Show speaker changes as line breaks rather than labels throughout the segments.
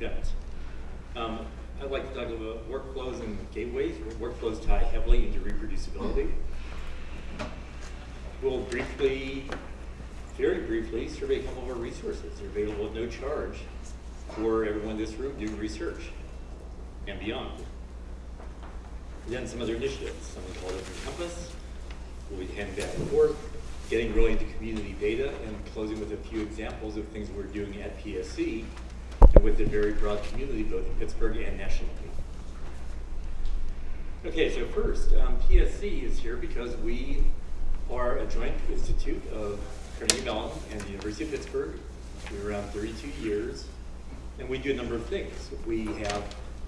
event. Um, I'd like to talk about workflows and gateways. Workflows tie heavily into reproducibility. We'll briefly, very briefly, survey couple of our resources. They're available at no charge for everyone in this room doing research and beyond. Then some other initiatives, something called Open Compass. We'll be handing back and forth, getting really into community data, and closing with a few examples of things we're doing at PSC and with a very broad community, both in Pittsburgh and nationally. Okay, so first, um, PSC is here because we are a joint institute of Carnegie Mellon and the University of Pittsburgh. We're around 32 years, and we do a number of things. We have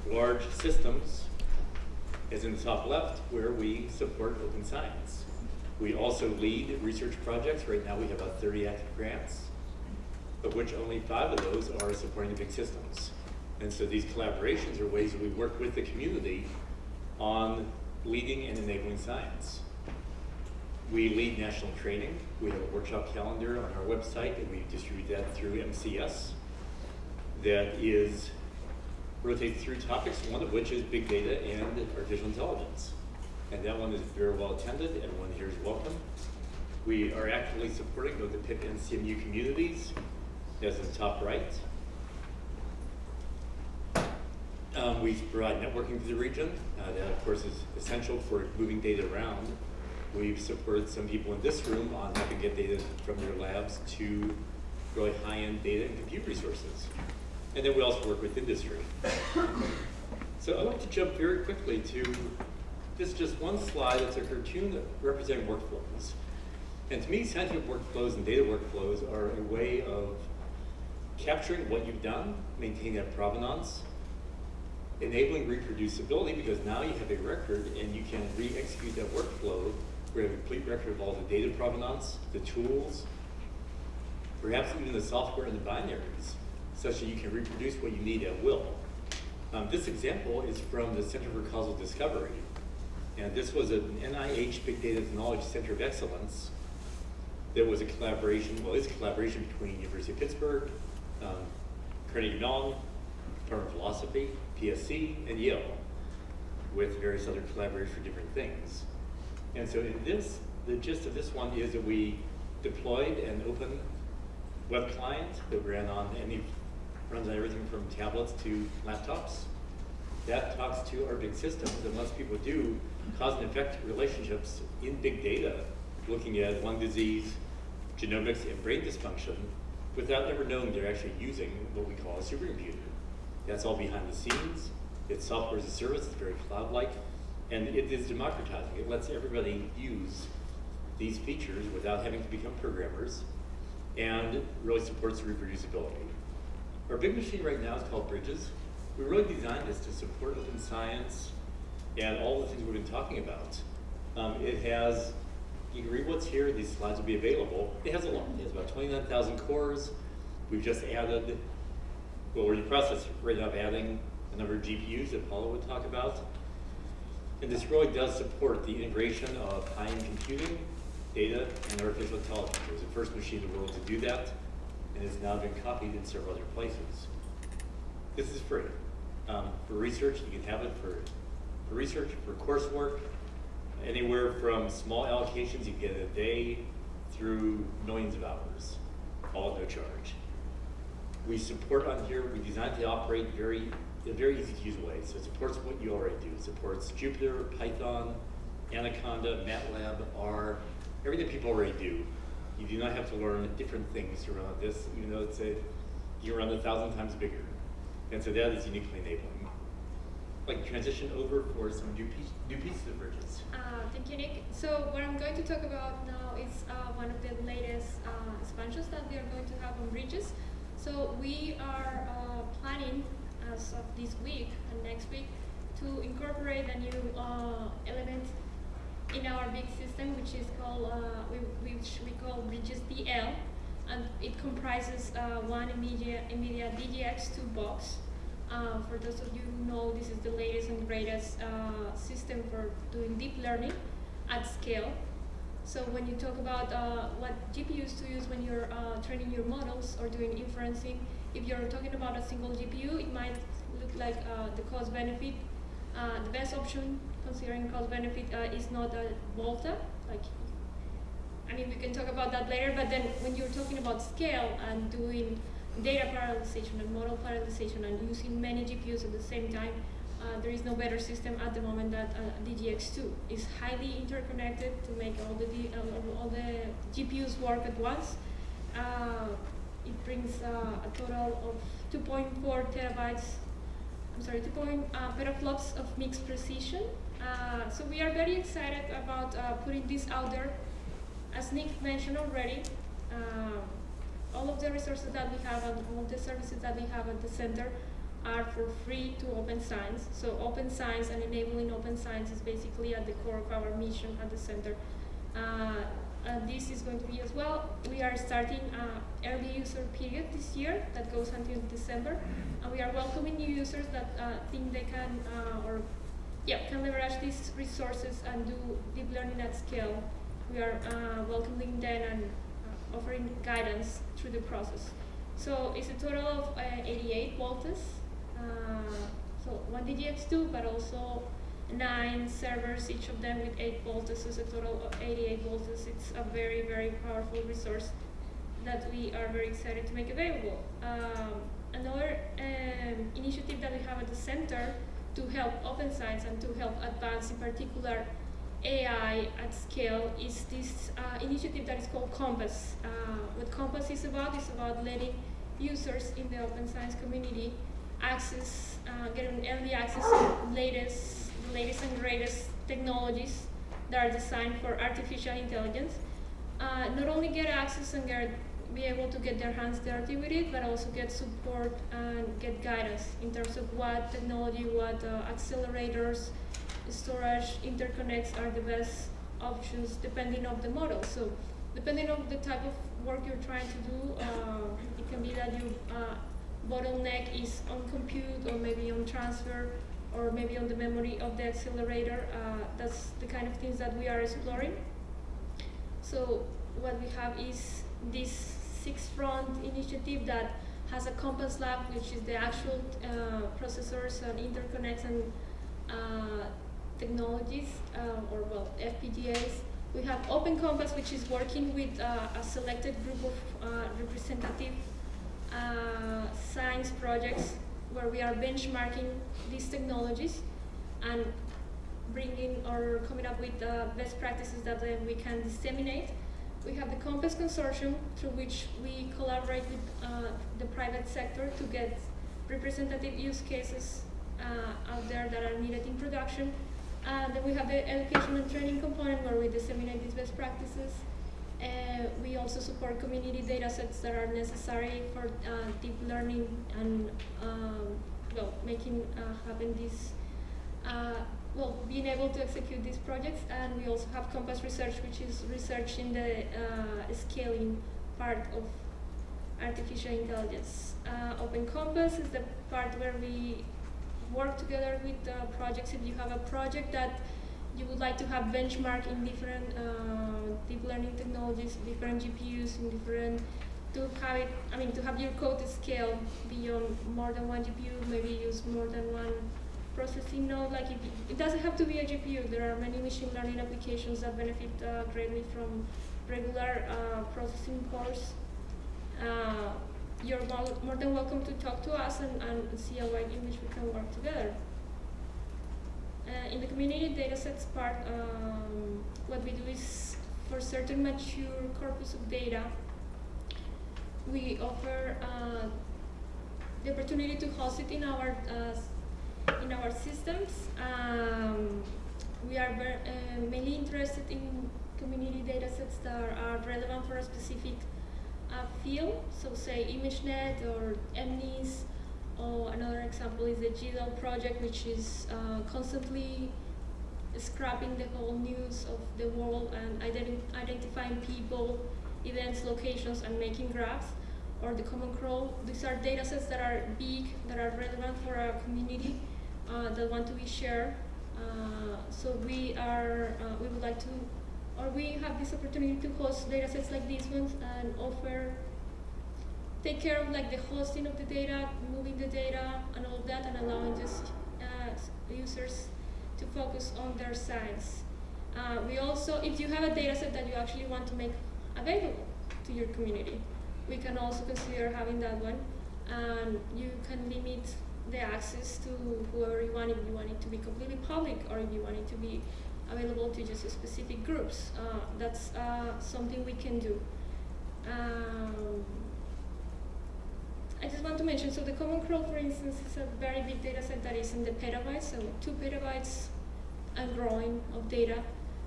large systems, as in the top left, where we support open science. We also lead research projects. Right now we have about 30 active grants, of which only five of those are supporting the big systems. And so these collaborations are ways that we work with the community on leading and enabling science. We lead national training. We have a workshop calendar on our website, and we distribute that through MCS. That is rotates through topics, one of which is big data and artificial intelligence. And that one is very well attended, everyone here is welcome. We are actively supporting both the Pitt and CMU communities, as in the top right. Um, we provide networking to the region. Uh, that, of course, is essential for moving data around. We've supported some people in this room on how to get data from their labs to really high-end data and compute resources. And then we also work with industry. so I'd like to jump very quickly to this just one slide. It's a cartoon representing workflows. And to me, scientific workflows and data workflows are a way of capturing what you've done, maintaining that provenance, enabling reproducibility because now you have a record and you can re-execute that workflow We have a complete record of all the data provenance, the tools, perhaps even the software and the binaries, such that you can reproduce what you need at will. Um, this example is from the Center for Causal Discovery. And this was an NIH Big Data Knowledge Center of Excellence. There was a collaboration, well, it's a collaboration between University of Pittsburgh, um, Carnegie Mellon, Department of Philosophy, PSC, and Yale, with various other collaborators for different things. And so in this, the gist of this one is that we deployed an open web client that ran on any, runs on everything from tablets to laptops. That talks to our big systems and lets people do cause and effect relationships in big data, looking at lung disease, genomics, and brain dysfunction, without ever knowing they're actually using what we call a supercomputer. That's all behind the scenes. It's software as a service, it's very cloud-like, and it is democratizing. It lets everybody use these features without having to become programmers, and really supports reproducibility. Our big machine right now is called Bridges. We really designed this to support open science and all the things we've been talking about. Um, it has, you can read what's here, these slides will be available. It has a lot, it has about 29,000 cores. We've just added, well, we're in the process right now of adding a number of GPUs that Paola would talk about. And this really does support the integration of high-end computing, data, and artificial intelligence. It was the first machine in the world to do that, and has now been copied in several other places. This is free. Um, for research, you can have it for, for research, for coursework, anywhere from small allocations you get a day through millions of hours, all at no charge. We support on here, we designed to operate very, in a very easy to use way. So it supports what you already do. It supports Jupyter, Python, Anaconda, MATLAB, R, everything people already do. You do not have to learn different things to run this, even though it's a, you run a thousand times bigger. And so that is uniquely enabling. Like transition over for some new, piece, new pieces of bridges.
Uh, thank you, Nick. So what I'm going to talk about now is uh, one of the latest uh, expansions that we are going to have on bridges. So we are uh, planning as of this week and next week to incorporate a new uh, element in our big system, which is called, uh, we, which we call Bridges DL, and it comprises one NVIDIA, NVIDIA DGX2 box. Uh, for those of you who know, this is the latest and greatest uh, system for doing deep learning at scale. So when you talk about uh, what GPUs to use when you're uh, training your models or doing inferencing, if you're talking about a single GPU, it might look like uh, the cost benefit. The best option, considering cost benefit, is not a Volta. Like, I mean, we can talk about that later. But then, when you're talking about scale and doing data parallelization and model parallelization and using many GPUs at the same time, uh, there is no better system at the moment than uh, DGX2. It's highly interconnected to make all the D, uh, all the GPUs work at once. Uh, it brings uh, a total of 2.4 terabytes. I'm sorry, 2. Point, uh, petaflops of mixed precision. So we are very excited about putting this out there. As Nick mentioned already, all of the resources that we have and all the services that we have at the center are for free to open science. So open science and enabling open science is basically at the core of our mission at the center. Uh, and this is going to be as well. We are starting uh, early user period this year that goes until December, and we are welcoming new users that uh, think they can uh, or yeah can leverage these resources and do deep learning at scale. We are uh, welcoming them and offering guidance through the process. So it's a total of uh, 88 voltas. Uh, so one DGX2, but also nine servers, each of them with 8 volts, so it's a total of 88 volts. It's a very, very powerful resource that we are very excited to make available. Um, another um, initiative that we have at the center to help open science and to help advance in particular AI at scale is this uh, initiative that is called Compass. Uh, what Compass is about is about letting users in the open science community access, uh, get an early access to latest the latest and greatest technologies that are designed for artificial intelligence. Uh, not only get access and get, be able to get their hands dirty with it, but also get support and get guidance in terms of what technology, what uh, accelerators, storage, interconnects are the best options depending on the model. So depending on the type of work you're trying to do, uh, it can be that your uh, bottleneck is on compute or maybe on transfer or maybe on the memory of the accelerator. Uh, that's the kind of things that we are exploring. So what we have is this six front initiative that has a Compass Lab, which is the actual uh, processors and interconnects and uh, technologies, uh, or well, FPGAs. We have Open Compass, which is working with uh, a selected group of uh, representative uh, science projects where we are benchmarking these technologies and bringing or coming up with uh, best practices that then we can disseminate. We have the Compass Consortium through which we collaborate with uh, the private sector to get representative use cases uh, out there that are needed in production. And then we have the education and training component where we disseminate these best practices. Uh, we also support community data sets that are necessary for uh, deep learning and um, well, making uh, happen this, uh, well, being able to execute these projects. And we also have Compass Research, which is research in the uh, scaling part of artificial intelligence. Uh, Open Compass is the part where we work together with projects. If you have a project that you would like to have benchmark in different uh, deep learning technologies, different GPUs, in different to have it. I mean, to have your code scale beyond more than one GPU, maybe use more than one processing node. Like it, it doesn't have to be a GPU. There are many machine learning applications that benefit uh, greatly from regular uh, processing cores. You're more than welcome to talk to us and, and see a way in which we can work together. Uh, in the community datasets part, um, what we do is for certain mature corpus of data, we offer uh, the opportunity to host it in our uh, in our systems. Um, we are uh, mainly interested in community datasets that are relevant for a specific uh, field, so say ImageNet or MNIST or another example is the GDELT project, which is uh, constantly scrapping the whole news of the world and identi identifying people, events, locations, and making graphs. Or the Common Crawl. These are data sets that are big, that are relevant for our community uh, that want to be shared. Uh, so we are, uh, we would like to, or we have this opportunity to host data sets like these ones and offer take care of like the hosting of the data, moving the data, and all of that, and allowing just uh, users to focus on their science. Uh, we also, if you have a data set that you actually want to make available to your community, we can also consider having that one. And you can limit the access to whoever you want, if you want it to be completely public or if you want it to be available to just specific groups. Uh, that's uh, something we can do. Um, I just want to mention, so the Common Crawl, for instance, is a very big data set that is in the petabytes, so two petabytes and growing of data.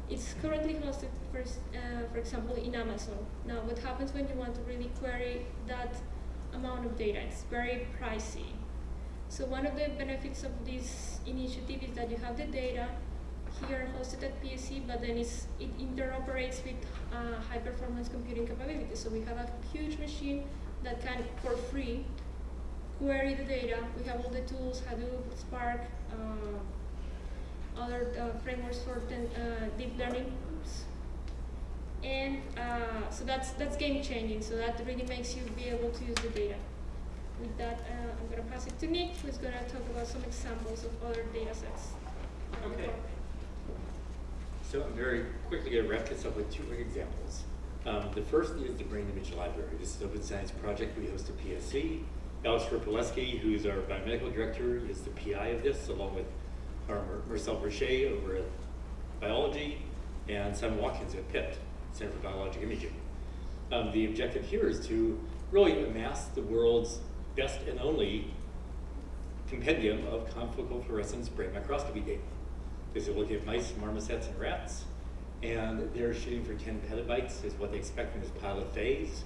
It's currently hosted, for, uh, for example, in Amazon. Now, what happens when you want to really query that amount of data? It's very pricey. So one of the benefits of this initiative is that you have the data here hosted at PSC, but then it interoperates with uh, high performance computing capabilities. So we have a huge machine that can, for free, query the data. We have all the tools, Hadoop, Spark, uh, other uh, frameworks for den- uh, deep learning. Oops. And uh, so that's that's game changing. So that really makes you be able to use the data. With that, uh, I'm going to pass it to Nick, who's going to talk about some examples of other data sets.
Okay. So I'm very quickly going to wrap this up with two quick examples. Um, the first is the Brain Image Library. This is an open science project we host at PSC. Alex Ropelewski, who's our biomedical director, is the PI of this, along with our Mar- Marcel Bruchez over at Biology, and Simon Watkins at Pitt, Center for Biologic Imaging. Um, the objective here is to really amass the world's best and only compendium of confocal fluorescence brain microscopy data. This is looking at mice, marmosets, and rats, and they're shooting for 10 petabytes is what they expect in this pilot phase.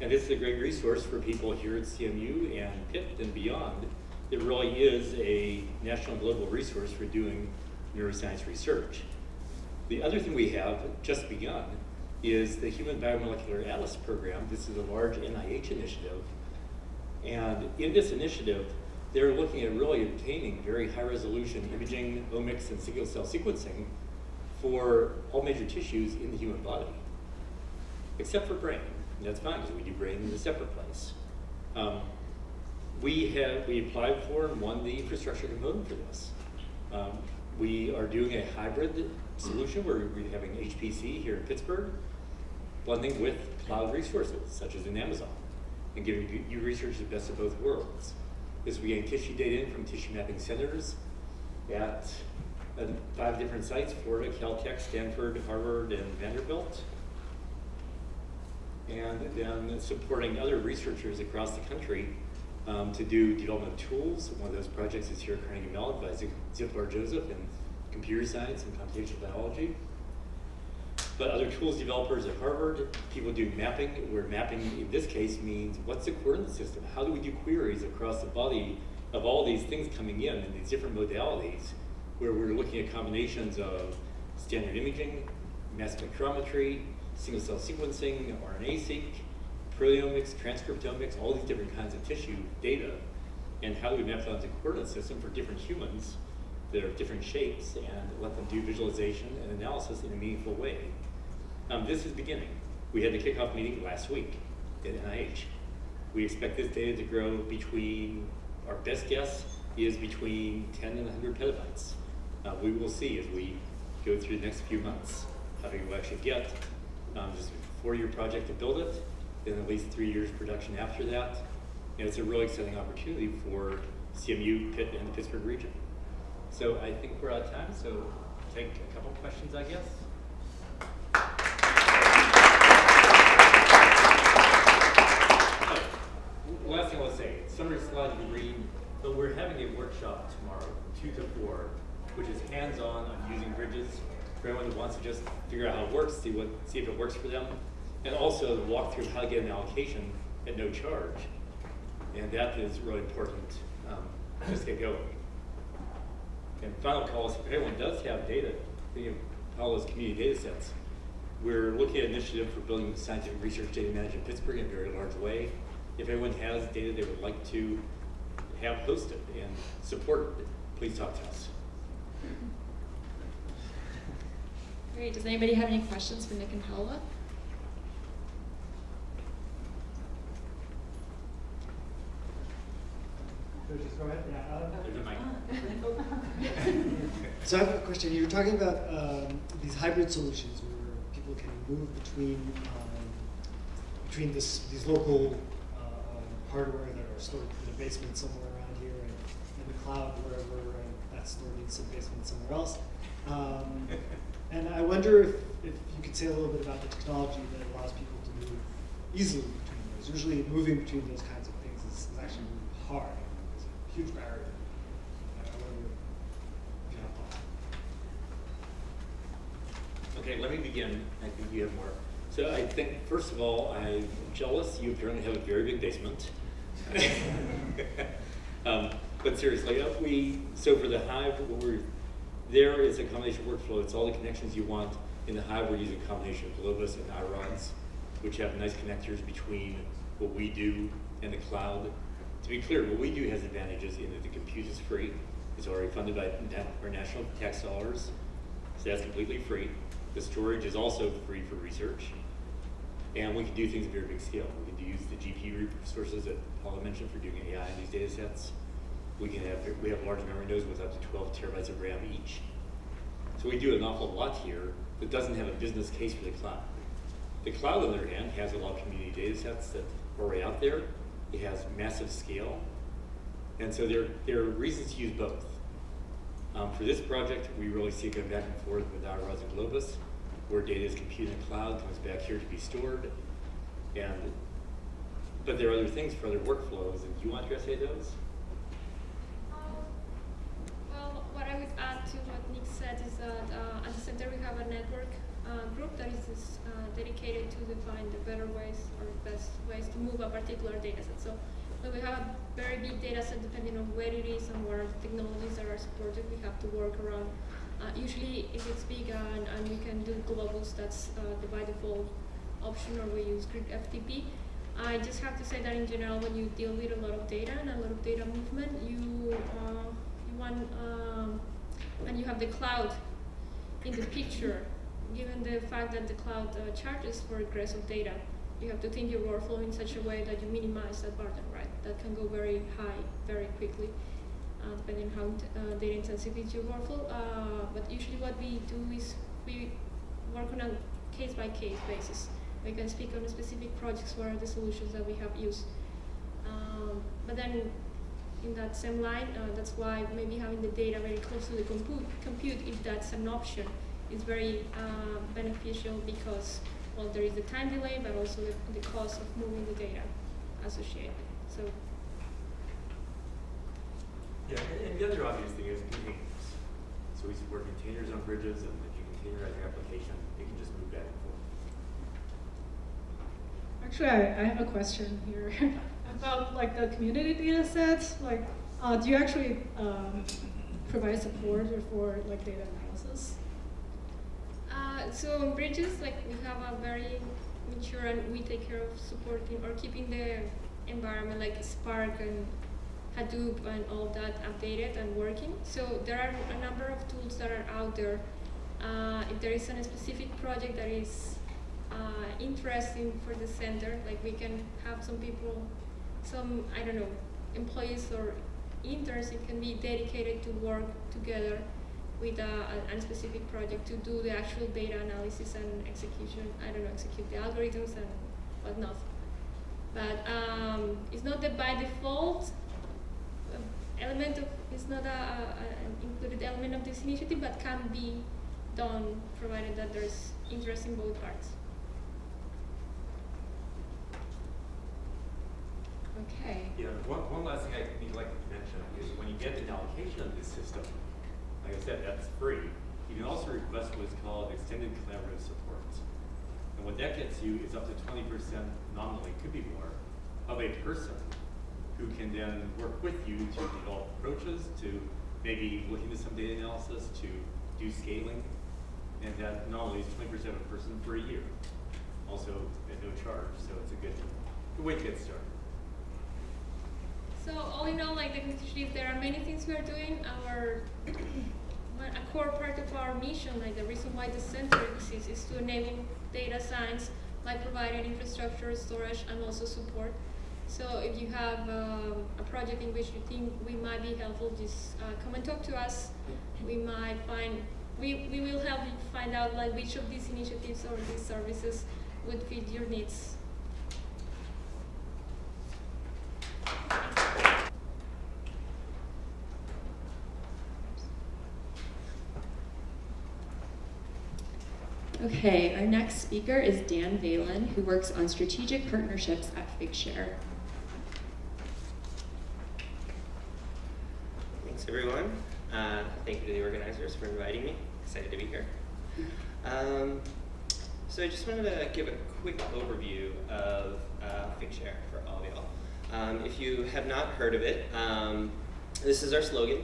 And this is a great resource for people here at CMU and Pitt and beyond. It really is a national global resource for doing neuroscience research. The other thing we have just begun is the Human Biomolecular Atlas program. This is a large NIH initiative. And in this initiative, they're looking at really obtaining very high resolution imaging, omics, and single cell sequencing for all major tissues in the human body, except for brain. And that's fine because we do brain in a separate place. Um, we have we applied for and won the infrastructure component for this. Um, we are doing a hybrid solution where we're having HPC here in Pittsburgh, blending with cloud resources such as in Amazon, and giving you- researchers the best of both worlds. As we gain tissue data in from tissue mapping centers at five different sites, Florida, Caltech, Stanford, Harvard, and Vanderbilt. And then supporting other researchers across the country um, to do development tools. One of those projects is here at Carnegie Mellon by Zip- Ziv Bar-Joseph in computer science and computational biology. But other tools developers at Harvard, people do mapping, where mapping in this case means what's the coordinate system? How do we do queries across the body of all these things coming in and these different modalities where we're looking at combinations of standard imaging, mass spectrometry, single cell sequencing, RNA-seq, proteomics, transcriptomics, all these different kinds of tissue data, and how do we map that onto a coordinate system for different humans that are different shapes and let them do visualization and analysis in a meaningful way. Um, this is beginning. We had the kickoff meeting last week at NIH. We expect this data to grow between, our best guess is between 10 and 100 petabytes. Uh, we will see as we go through the next few months how we'll actually get. Um, a four-year project to build it, then at least three years production after that. And it's a really exciting opportunity for CMU, Pitt, and the Pittsburgh region. So I think we're out of time, so take a couple questions, I guess. Oh, Last thing I'll say, summary slide you read, but we're having a workshop tomorrow, two to four, which is hands-on on using bridges for anyone who wants to just figure out how it works, see what, see if it works for them, and also walk through how to get an allocation at no charge. And that is really important, um, just to get going. And final call is if anyone does have data, thinking of Paola's community data sets, we're looking at an initiative for building scientific research data management in Pittsburgh in a very large way. If anyone has data they would like to have hosted and supported, please talk to us.
Great. Does anybody have any questions for Nick and Paola?
There's just go ahead. Yeah, uh,
There's a mic.
So I have a question. You were talking about um, these hybrid solutions where people can move between um, between this, these local uh, hardware that are stored in the basement somewhere around here and in the cloud wherever, and that's stored in some basement somewhere else. Um, and I wonder if, if you could say a little bit about the technology that allows people to move easily between those. Usually, moving between those kinds of things is, is actually really hard. Huge barrier.
Okay, let me begin. I think you have more. So I think, first of all, I'm jealous. You apparently have a very big basement. um, but seriously, we so for the Hive, we're there is a combination workflow. It's all the connections you want. In the Hive, we're using a combination of Globus and iRODS, which have nice connectors between what we do and the cloud. To be clear, what we do has advantages in that the compute is free. It's already funded by our national tax dollars, so that's completely free. The storage is also free for research. And we can do things at very big scale. We can use the GPU resources that Paola mentioned for doing AI in these data sets. We can have, we have large memory nodes with up to 12 terabytes of RAM each. So we do an awful lot here that doesn't have a business case for the cloud. The cloud, on the other hand, has a lot of community data sets that are already out there. It has massive scale. And so there, there are reasons to use both. Um, for this project, we really see it going back and forth with iRODS and Globus, where data is computed in the cloud, comes back here to be stored. And, but there are other things for other workflows, and do you want to of those?
Um, Well, what I would add to what Nick said is that uh, at the center we have a network group that is uh, dedicated to define the better ways or best ways to move a particular data set. So when we have a very big data set, depending on where it is and what are the technologies that are supported, we have to work around. Uh, usually, if it's big and, and we can do Globus, that's uh, the by default option, or we use grid FTP. I just have to say that in general, when you deal with a lot of data and a lot of data movement, you uh, you want um, and you have the cloud in the picture. Given the fact that the cloud uh, charges for egress of data, you have to think your workflow in such a way that you minimize that burden, right? That can go very high very quickly, uh, depending on how uh, data intensive is your workflow. Uh, but usually, what we do is we work on a case by case basis. We can speak on specific projects where the solutions that we have used. Um, but then, in that same line, uh, that's why maybe having the data very close to the compute, compute if that's an option, is very uh, beneficial because, well, there is the time delay, but also the, the cost of moving the data associated. So,
Yeah, and, and the other obvious thing is containers. So we support containers on bridges, and if you containerize your application, it can just move back and forth.
Actually, I, I have a question here about like the community data sets. Like, uh, do you actually um, provide support for like data analysis?
Uh, so on bridges, like we have a very mature and we take care of supporting or keeping the environment like Spark and Hadoop and all that updated and working. So there are a number of tools that are out there. Uh, if there is a specific project that is uh, interesting for the center, like we can have some people, some I don't know, employees or interns, it can be dedicated to work together with a, a, specific project to do the actual data analysis and execution. I don't know, execute the algorithms and whatnot. But um, it's not that by default uh, element of it's not a, a, an included element of this initiative, but can be done provided that there's interest in both parts.
Okay.
Yeah, one, one last thing I I'd like to mention is when you get an allocation of this system, like I said, that's free. You can also request what's called extended collaborative support. And what that gets you is up to twenty percent nominally, could be more, of a person who can then work with you to develop approaches, to maybe look into some data analysis, to do scaling. And that nominally is twenty percent of a person for a year. Also at no charge, so it's a good, good way to get started.
So all in all, like the initiative, there are many things we are doing. Our a core part of our mission, like the reason why the center exists, is to enable data science by providing infrastructure, storage, and also support. So if you have um, a project in which you think we might be helpful, just uh, come and talk to us. We might find, we, we will help you find out like which of these initiatives or these services would fit your needs.
Okay, our next speaker is Dan Valen, who works on strategic partnerships at Figshare.
Thanks, everyone. Uh, thank you to the organizers for inviting me. Excited to be here. Um, so I just wanted to give a quick overview of uh, Figshare for all. Um, if you have not heard of it, um, this is our slogan.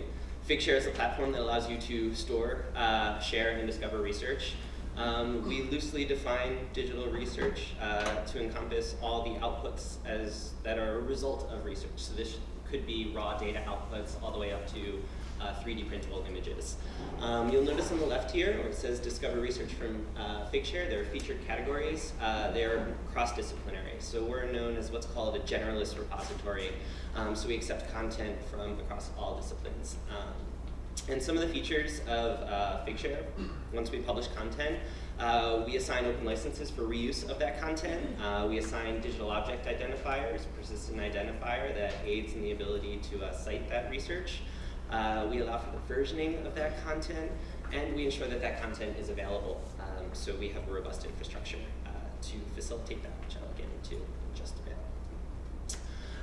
Figshare is a platform that allows you to store, uh, share, and discover research. Um, we loosely define digital research uh, to encompass all the outputs as that are a result of research. So this could be raw data outputs all the way up to uh, 3D printable images. Um, you'll notice on the left here where it says Discover Research from uh, Figshare, there are featured categories. Uh, they're cross-disciplinary. So we're known as what's called a generalist repository. Um, so we accept content from across all disciplines. Um, and some of the features of uh, Figshare, once we publish content, uh, we assign open licenses for reuse of that content. Uh, we assign digital object identifiers, persistent identifier that aids in the ability to uh, cite that research. Uh, we allow for the versioning of that content, and we ensure that that content is available. Um, so we have a robust infrastructure uh, to facilitate that, which I'll get into in just a bit.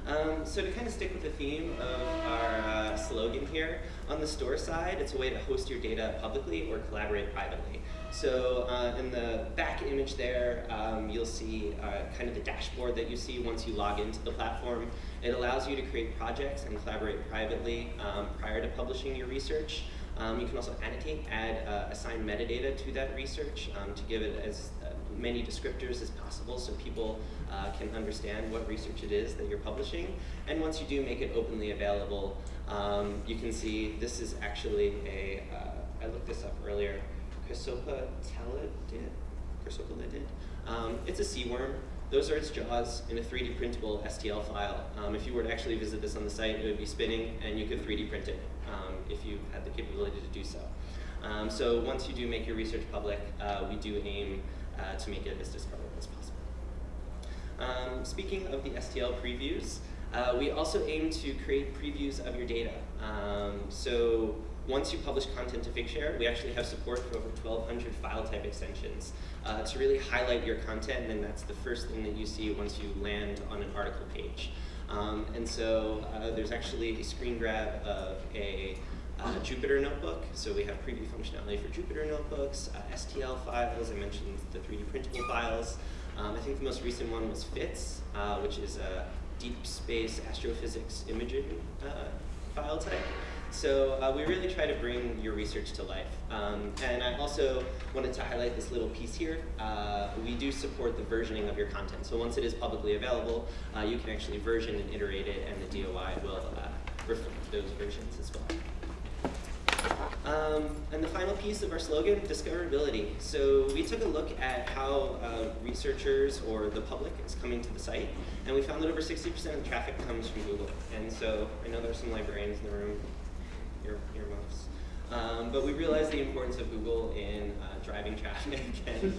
Um, so to kind of stick with the theme of our uh, slogan here, on the store side, it's a way to host your data publicly or collaborate privately. So uh, in the back image there, um, you'll see uh, kind of the dashboard that you see once you log into the platform. It allows you to create projects and collaborate privately um, prior to publishing your research. Um, you can also annotate, add, uh, assign metadata to that research um, to give it as many descriptors as possible so people uh, can understand what research it is that you're publishing. And once you do make it openly available, um, you can see this is actually a. Uh, I looked this up earlier, Chrysopa telidid, Chrysopolidid. Um, it's a sea worm. Those are its jaws in a 3D printable STL file. Um, if you were to actually visit this on the site, it would be spinning and you could 3D print it um, if you had the capability to do so. Um, so once you do make your research public, uh, we do aim uh, to make it as discoverable as possible. Um, speaking of the STL previews, uh, we also aim to create previews of your data. Um, so once you publish content to Figshare, we actually have support for over 1,200 file type extensions uh, to really highlight your content, and that's the first thing that you see once you land on an article page. Um, and so uh, there's actually a screen grab of a uh, Jupyter notebook. So we have preview functionality for Jupyter notebooks, uh, STL files, I mentioned the 3D printable files. Um, I think the most recent one was FITS, uh, which is a deep space astrophysics imaging uh, file type. So uh, we really try to bring your research to life. Um, and I also wanted to highlight this little piece here. Uh, we do support the versioning of your content. So once it is publicly available, you can actually version and iterate it, and the DOI will reflect those versions as well. Um, and the final piece of our slogan, discoverability. So we took a look at how uh, researchers or the public is coming to the site, and we found that over 60% of the traffic comes from Google. And so I know there's some librarians in the room, ear, earmuffs. Um, but we realized the importance of Google in driving traffic and,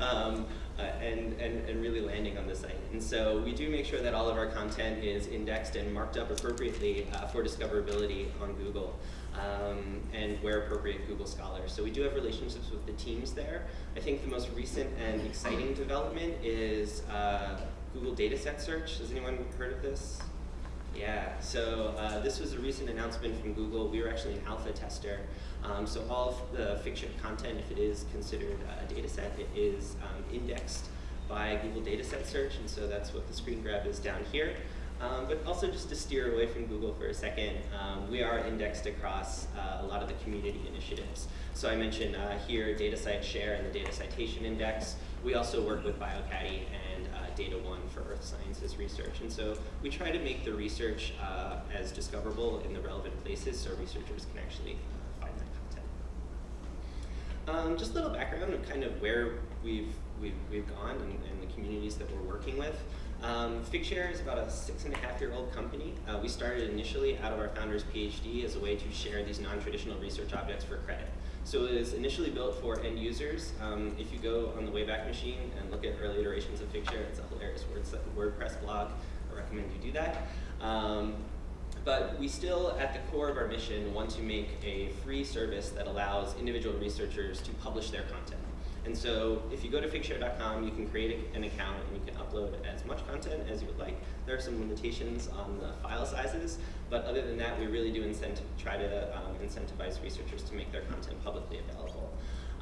um, uh, and, and, and really landing on the site. And so we do make sure that all of our content is indexed and marked up appropriately uh, for discoverability on Google. Um, and where appropriate Google Scholar. So we do have relationships with the teams there. I think the most recent and exciting development is uh, Google Dataset Search. Has anyone heard of this? Yeah, so uh, this was a recent announcement from Google. We were actually an alpha tester. Um, so all of the Figshare content, if it is considered a data set, it is um, indexed by Google Dataset Search, and so that's what the screen grab is down here. Um, but also just to steer away from Google for a second, um, we are indexed across uh, a lot of the community initiatives. So I mentioned uh, here DataCite Share and the Data Citation Index. We also work with bioCADDIE and uh, DataOne for Earth Sciences research. And so we try to make the research uh, as discoverable in the relevant places so researchers can actually uh, find that content. Um, just a little background of kind of where we've, we've, we've gone and, and the communities that we're working with. Um, Figshare is about a six and a half year old company. Uh, we started initially out of our founder's PhD as a way to share these non-traditional research objects for credit. So it was initially built for end users. Um, if you go on the Wayback Machine and look at early iterations of Figshare, it's a hilarious WordPress blog. I recommend you do that. Um, but we still, at the core of our mission, want to make a free service that allows individual researchers to publish their content. And so if you go to figshare.com, you can create an account and you can upload as much content as you would like. There are some limitations on the file sizes, but other than that, we really do try to um, incentivize researchers to make their content publicly available.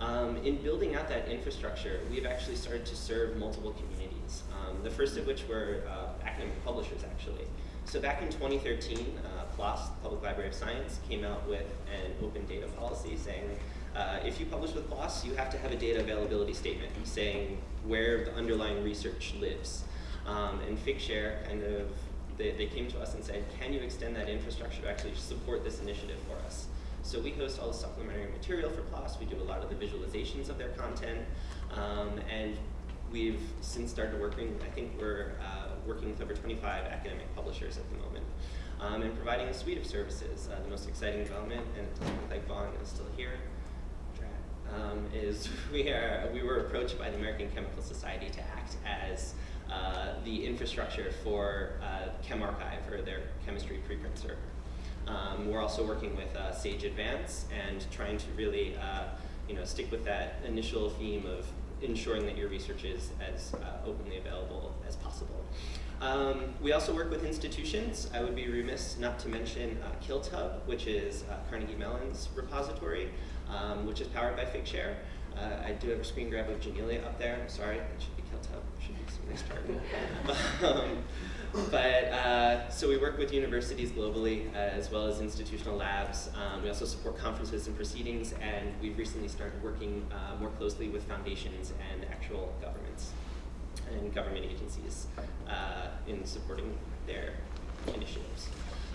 Um, in building out that infrastructure, we've actually started to serve multiple communities. Um, the first of which were uh, academic publishers, actually. So back in 2013, uh, PLOS, Public Library of Science, came out with an open data policy saying uh, if you publish with PLOS, you have to have a data availability statement saying where the underlying research lives. Um, and Figshare kind of, they, they came to us and said, can you extend that infrastructure to actually support this initiative for us? So we host all the supplementary material for PLOS, we do a lot of the visualizations of their content, um, and we've since started working, I think we're uh, working with over 25 academic publishers at the moment, um, and providing a suite of services. Uh, the most exciting development, and it doesn't look like Vaughn is still here, um, is we, are, we were approached by the American Chemical Society to act as uh, the infrastructure for uh, ChemRxiv, or their chemistry preprint server. Um, we're also working with uh, Sage Advance and trying to really uh, you know, stick with that initial theme of ensuring that your research is as uh, openly available as possible. Um, we also work with institutions. I would be remiss not to mention KiltHub, which is Carnegie Mellon's repository, um, which is powered by Figshare. Uh, I do have a screen grab of Janelia up there. I'm sorry, it should be KiltHub. It should be some nice target. um, but uh, so we work with universities globally uh, as well as institutional labs. Um, we also support conferences and proceedings, and we've recently started working uh, more closely with foundations and actual governments and government agencies uh, in supporting their initiatives.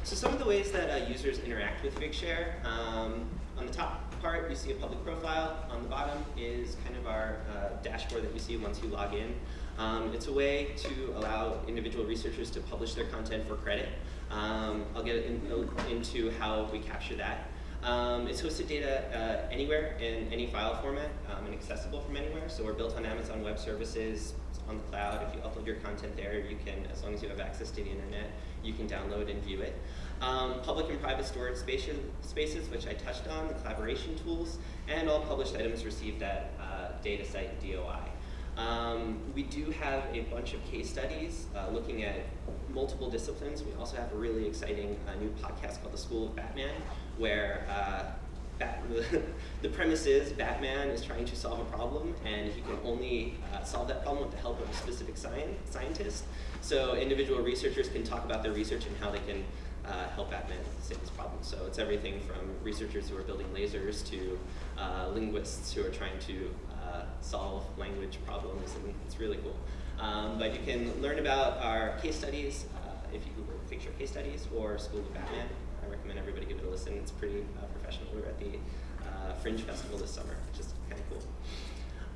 So some of the ways that uh, users interact with Figshare, um, on the top part you see a public profile, on the bottom is kind of our uh, dashboard that you see once you log in. Um, it's a way to allow individual researchers to publish their content for credit. Um, I'll get in, into how we capture that. Um, it's hosted data uh, anywhere in any file format um, and accessible from anywhere. So we're built on Amazon Web Services on the cloud. If you upload your content there, you can, as long as you have access to the internet, you can download and view it. Um, public and private storage spaces, spaces, which I touched on, the collaboration tools, and all published items received at uh, DataCite DOI. Um, we do have a bunch of case studies uh, looking at multiple disciplines. We also have a really exciting uh, new podcast called The School of Batman, where uh, Bat the premise is Batman is trying to solve a problem, and he can only uh, solve that problem with the help of a specific scientist. So individual researchers can talk about their research and how they can uh, help Batman solve this problem. So it's everything from researchers who are building lasers to uh, linguists who are trying to uh, solve language problems, and it's really cool. Um, but you can learn about our case studies uh, if you Google Figshare Case Studies or School of Batman. I recommend everybody give it a listen. It's pretty uh, professional. We were at the uh, Fringe Festival this summer, which is kind of cool.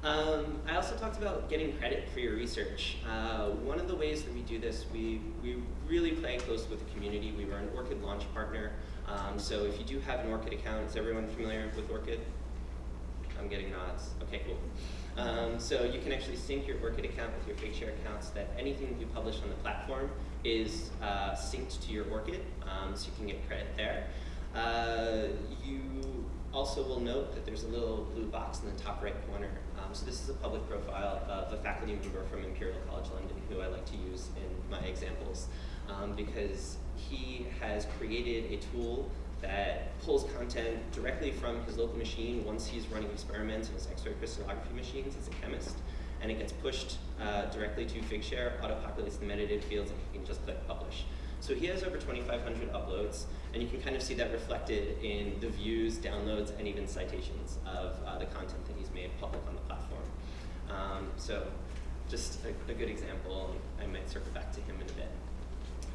Um, I also talked about getting credit for your research. Uh, one of the ways that we do this, we, we really play close with the community. We were an ORCID launch partner. Um, so if you do have an ORCID account, is everyone familiar with ORCID? I'm getting nods. Okay, cool. Um, so you can actually sync your ORCID account with your Figshare account so that anything you publish on the platform is uh, synced to your ORCID, um, so you can get credit there. Uh, you also will note that there's a little blue box in the top right corner. Um, so this is a public profile of a faculty member from Imperial College London who I like to use in my examples um, because he has created a tool that pulls content directly from his local machine once he's running experiments in his X-ray crystallography machines as a chemist, and it gets pushed uh, directly to Figshare, auto-populates the metadata fields, and he can just click publish. So he has over 2,500 uploads, and you can kind of see that reflected in the views, downloads, and even citations of uh, the content that he's made public on the platform. Um, so just a, a, good example, I might circle back to him in a bit.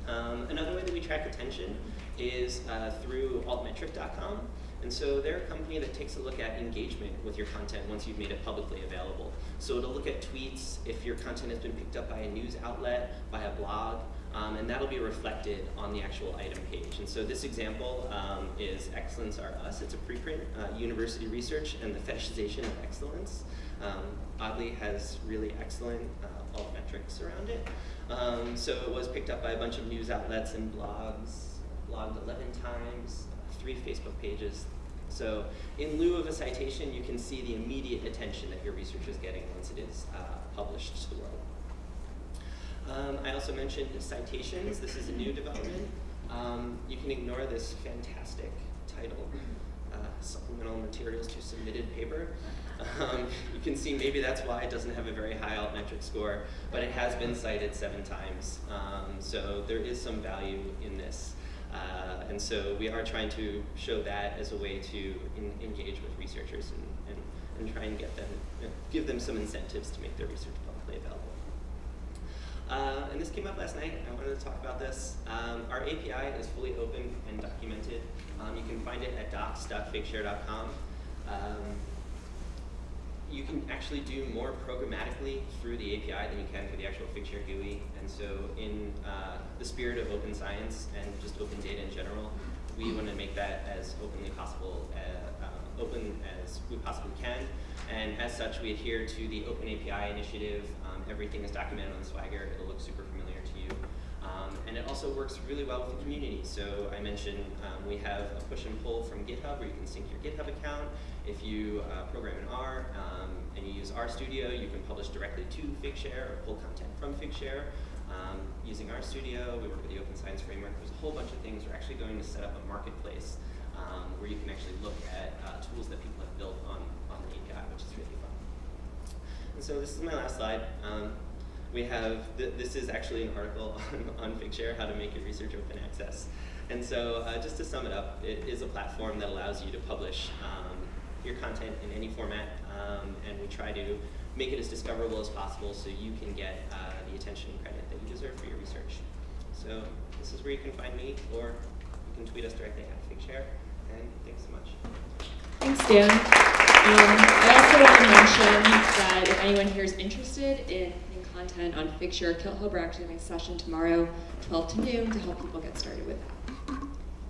Um, another way that we track attention is uh, through altmetric.com. And so they're a company that takes a look at engagement with your content once you've made it publicly available. So it'll look at tweets, if your content has been picked up by a news outlet, by a blog, um, and that'll be reflected on the actual item page. And so this example um, is Excellence Are Us. It's a preprint, uh, university research, and the fetishization of excellence. Um, oddly has really excellent uh, alt metrics around it. Um, so it was picked up by a bunch of news outlets and blogs, blogged 11 times, three Facebook pages. So in lieu of a citation, you can see the immediate attention that your research is getting once it is uh, published to the world. Um, I also mentioned citations. This is a new development. Um, you can ignore this fantastic title, uh, Supplemental Materials to Submitted Paper. Um, you can see maybe that's why it doesn't have a very high altmetric score, but it has been cited seven times. Um, so there is some value in this. Uh, and so we are trying to show that as a way to in, engage with researchers and, and, and try and get them, give them some incentives to make their research. Uh, and this came up last night. I wanted to talk about this. Um, our API is fully open and documented. Um, you can find it at docs.figshare.com. Um, you can actually do more programmatically through the API than you can through the actual Figshare GUI. And so in uh, the spirit of open science and just open data in general, we want to make that as openly possible, uh, uh, open as we possibly can. And as such, we adhere to the Open API initiative. Everything is documented on Swagger. It'll look super familiar to you. Um, and it also works really well with the community. So I mentioned um, we have a push and pull from GitHub where you can sync your GitHub account. If you uh, program in R um, and you use RStudio, you can publish directly to Figshare or pull content from Figshare. Um, using RStudio, we work with the Open Science Framework. There's a whole bunch of things. We're actually going to set up a marketplace um, where you can actually look at uh, tools that people have built on, on the API, which is really fun. And so this is my last slide. Um, we have, th this is actually an article on, on Figshare, how to make your research open access. And so uh, just to sum it up, it is a platform that allows you to publish um, your content in any format, um, and we try to make it as discoverable as possible so you can get uh, the attention and credit that you deserve for your research. So this is where you can find me, or you can tweet us directly at Figshare, and thanks so much.
Thanks, Dan. Um, I also want to mention that if anyone here is interested in putting content on Figshare, KiltHub are actually having a session tomorrow, 12 to noon, to help people get started with that.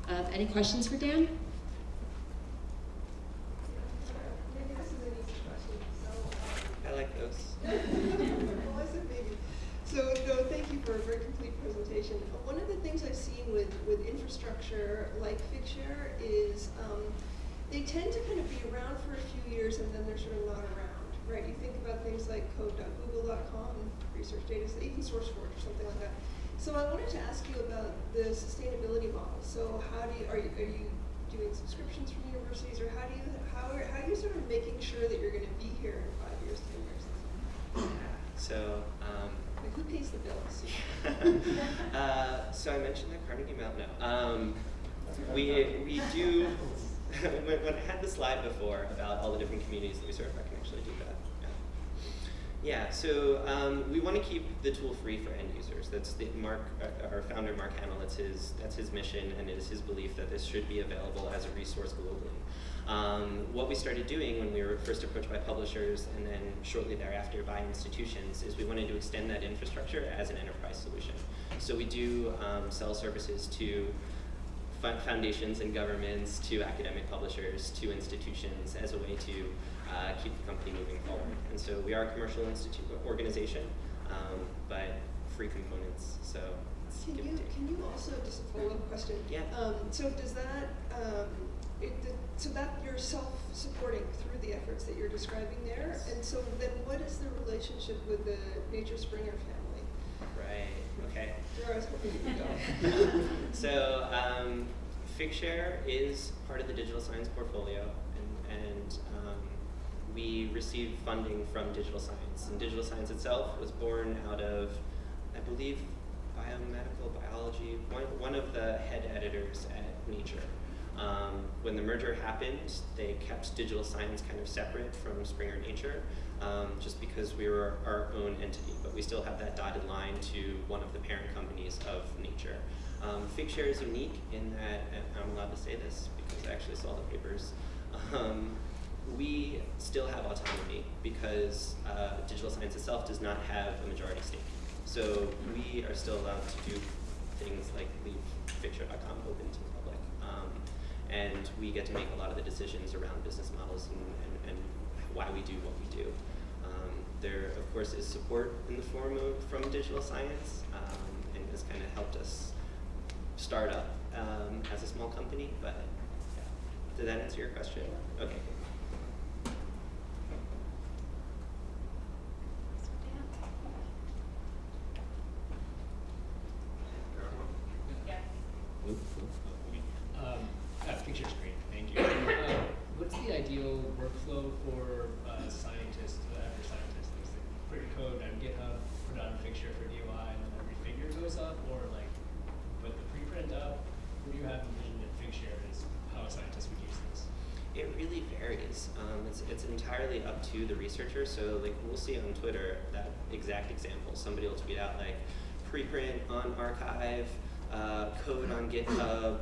Um, any questions for Dan?
Maybe this is an easy question, so.
I like those.
Well, I said maybe. So, no, thank you for a very complete presentation. Uh, One of the things I've seen with, with infrastructure like Figshare is, they tend to kind of be around for a few years and then they're sort of not around, right? You think about things like code.google.com, research data, even SourceForge or something like that. So I wanted to ask you about the sustainability model. So how do you, are you, are you doing subscriptions from universities or how do you, how are, how are you sort of making sure that you're gonna be here in five years, ten years?
So, um,
Like who pays the bills?
uh, so I mentioned the Carnegie Mellon. No, um, we we do. when, when I had the slide before about all the different communities that we serve, I can actually do that. Yeah. Yeah. So um, we want to keep the tool free for end users. That's the Mark, uh, our founder, Mark Hahnel. That's his that's his mission, and it is his belief that this should be available as a resource globally. Um, what we started doing when we were first approached by publishers and then shortly thereafter by institutions is we wanted to extend that infrastructure as an enterprise solution. So we do um, sell services to foundations and governments, to academic publishers, to institutions as a way to uh, keep the company moving forward. And so we are a commercial institute organization, um, but free components. So
Can you, can you also, just a follow-up question?
Yeah.
Um, so does that, um, it, so that you're self-supporting through the efforts that you're describing there?
Yes.
And so then what is the relationship with the Nature Springer family?
Okay.
Where I was hoping you could go.
so um, Figshare is part of the digital science portfolio, and, and um, we receive funding from digital science. And digital science itself was born out of, I believe, biomedical biology. One, one of the head editors at Nature. Um, when the merger happened, they kept digital science kind of separate from Springer Nature, um, just because we were our own entity, but we still have that dotted line to one of the parent companies of Nature. Um, Figshare is unique in that, and I'm allowed to say this because I actually saw the papers. Um, we still have autonomy because uh, digital science itself does not have a majority stake. So we are still allowed to do things like leave Figshare.com open to and we get to make a lot of the decisions around business models and, and, and why we do what we do. Um, there, of course, is support in the form of from digital science, um, and has kind of helped us start up um, as a small company. But yeah. did that answer your question? Okay.
Um, uh, picture's great, thank you. Uh, what's the ideal workflow for uh, scientists, uh, after scientists, things that put your code on GitHub, put it on Figshare for DOI, and then every figure goes up, or like put the preprint up? What do you have envisioned at Figshare is how a scientist would use this?
It really varies. Um, it's, it's entirely up to So like we'll see on Twitter that exact example. Somebody will tweet out like preprint on arXiv, uh, code on GitHub,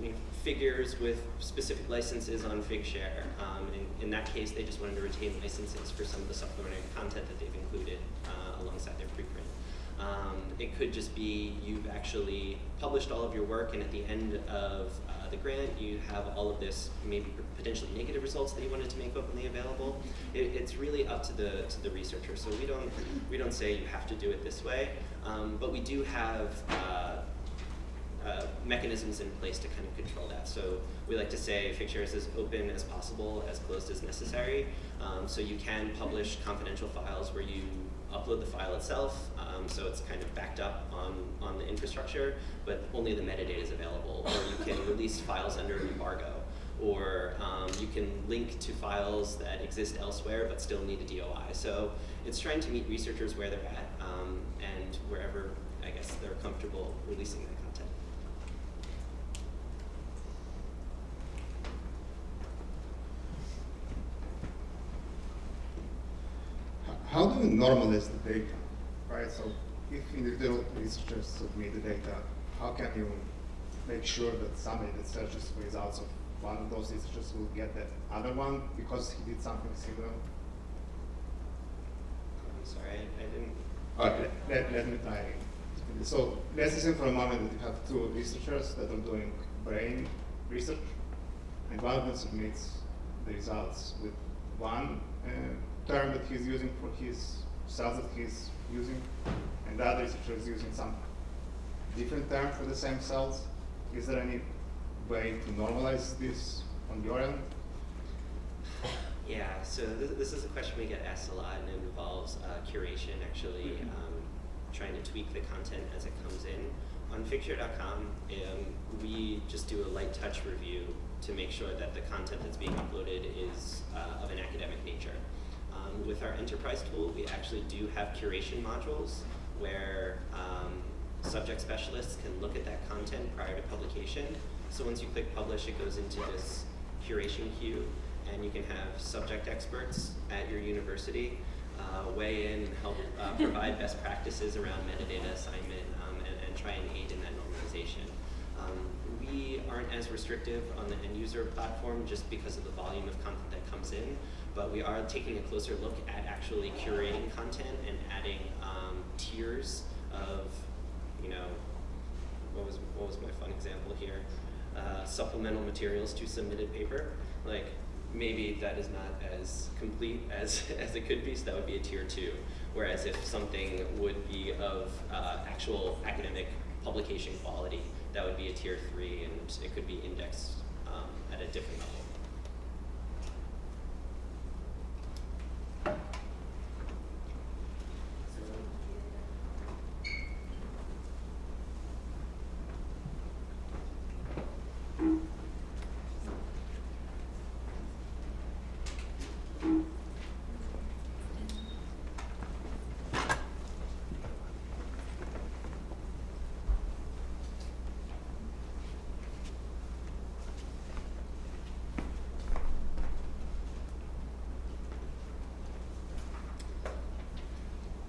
you know, figures with specific licenses on Figshare. Um, in, in that case, they just wanted to retain licenses for some of the supplementary content that they've included uh, alongside their preprint. Um, it could just be you've actually published all of your work, and at the end of uh, the grant, you have all of this maybe potentially negative results that you wanted to make openly available. It, it's really up to the to the researcher. So we don't we don't say you have to do it this way, um, but we do have. Uh, uh, mechanisms in place to kind of control that. So we like to say Figshare is as open as possible, as closed as necessary. Um, so you can publish confidential files where you upload the file itself, um, so it's kind of backed up on, on the infrastructure, but only the metadata is available. Or you can release files under an embargo. Or um, you can link to files that exist elsewhere but still need a DOI. So it's trying to meet researchers where they're at um, and wherever, I guess, they're comfortable releasing that content.
How do you normalize the data, right? So if individual researchers submit the data, how can you make sure that somebody that searches results of one of those researchers will get the other one because he did something similar?
I'm sorry, I, I didn't.
All right, let, let me try. So let's assume for a moment that you have two researchers that are doing brain research, and one of them submits the results with one uh, term that he's using for his cells that he's using, and the other researcher is using some different term for the same cells. Is there any way to normalize this on your end?
Yeah, so this, this is a question we get asked a lot, and it involves uh, curation, actually, um, trying to tweak the content as it comes in. On Figshare.com, um, we just do a light touch review to make sure that the content that's being uploaded is uh, of an academic nature. Um, with our enterprise tool, we actually do have curation modules where um, subject specialists can look at that content prior to publication. So once you click publish, it goes into this curation queue, and you can have subject experts at your university uh, weigh in and help uh, provide best practices around metadata assignment um, and, and, try and aid in that normalization. Um, we aren't as restrictive on the end user platform just because of the volume of content that comes in, but we are taking a closer look at actually curating content and adding um, tiers of, you know, what was what was my fun example here? Uh, supplemental materials to submitted paper. Like maybe that is not as complete as, as it could be, so that would be a tier two. Whereas if something would be of uh, actual academic publication quality, that would be a tier three, and it could be indexed um, at a different level.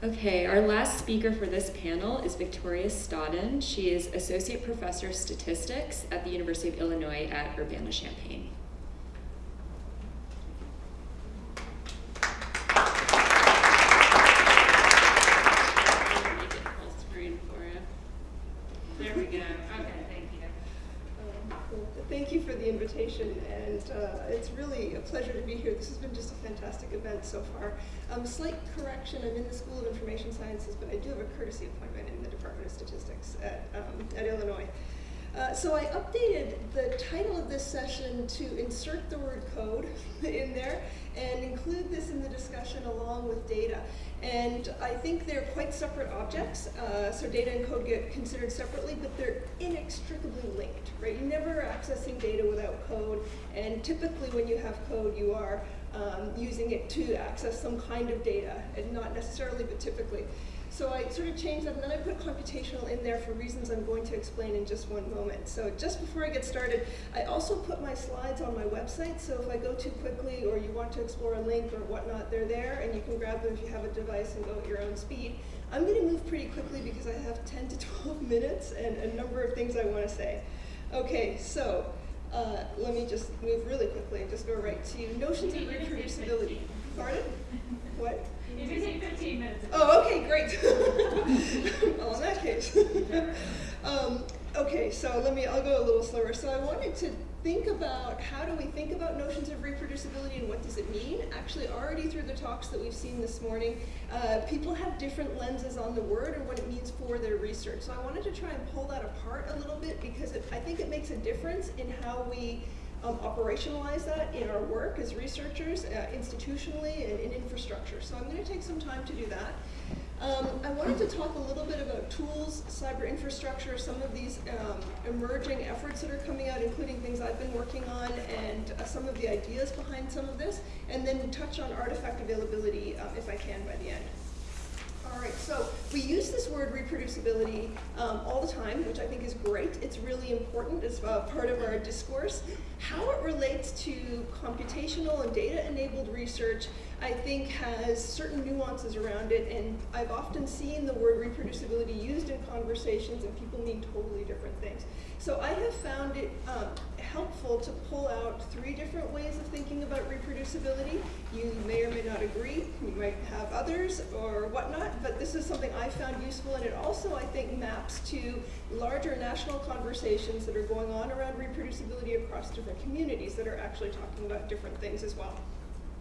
Okay, our last speaker for this panel is Victoria Stodden. She is Associate Professor of Statistics at the University of Illinois at Urbana-Champaign.
invitation and uh, it's really a pleasure to be here. This has been just a fantastic event so far. Um, slight correction, I'm in the School of Information Sciences, but I do have a courtesy appointment in the Department of Statistics at, um, at Illinois. Uh, so I updated the title of this session to insert the word code in there and include this in the discussion along with data. And I think they're quite separate objects, uh, so data and code get considered separately, but they're inextricably linked, right? You're never accessing data without code, and typically when you have code, you are um, using it to access some kind of data, and not necessarily, but typically. So I sort of changed that, and then I put computational in there for reasons I'm going to explain in just one moment. So just before I get started, I also put my slides on my website, so if I go too quickly or you want to explore a link or whatnot, they're there, and you can grab them if you have a device and go at your own speed. I'm going to move pretty quickly because I have 10 to 12 minutes and a number of things I want to say. Okay, so uh, let me just move really quickly and just go right to notions of reproducibility. Pardon? What?
You can take 15 minutes.
Oh, okay, great. well, in that case. um, okay, so let me, I'll go a little slower. So I wanted to think about how do we think about notions of reproducibility and what does it mean? Actually, already through the talks that we've seen this morning, uh, people have different lenses on the word and what it means for their research. So I wanted to try and pull that apart a little bit because it, I think it makes a difference in how we um, operationalize that in our work as researchers, uh, institutionally, and in infrastructure. So I'm going to take some time to do that. Um, I wanted to talk a little bit about tools, cyber infrastructure, some of these um, emerging efforts that are coming out, including things I've been working on, and uh, some of the ideas behind some of this, and then touch on artifact availability um, if I can by the end. All right, so we use this word reproducibility um, all the time, which I think is great. It's really important as uh, part of our discourse. How it relates to computational and data-enabled research, I think has certain nuances around it, and I've often seen the word reproducibility used in conversations and people mean totally different things. So I have found it um, helpful to pull out three different ways of thinking about reproducibility. You may or may not agree, you might have others or whatnot, but this is something I found useful and it also, I think, maps to larger national conversations that are going on around reproducibility across different communities that are actually talking about different things as well.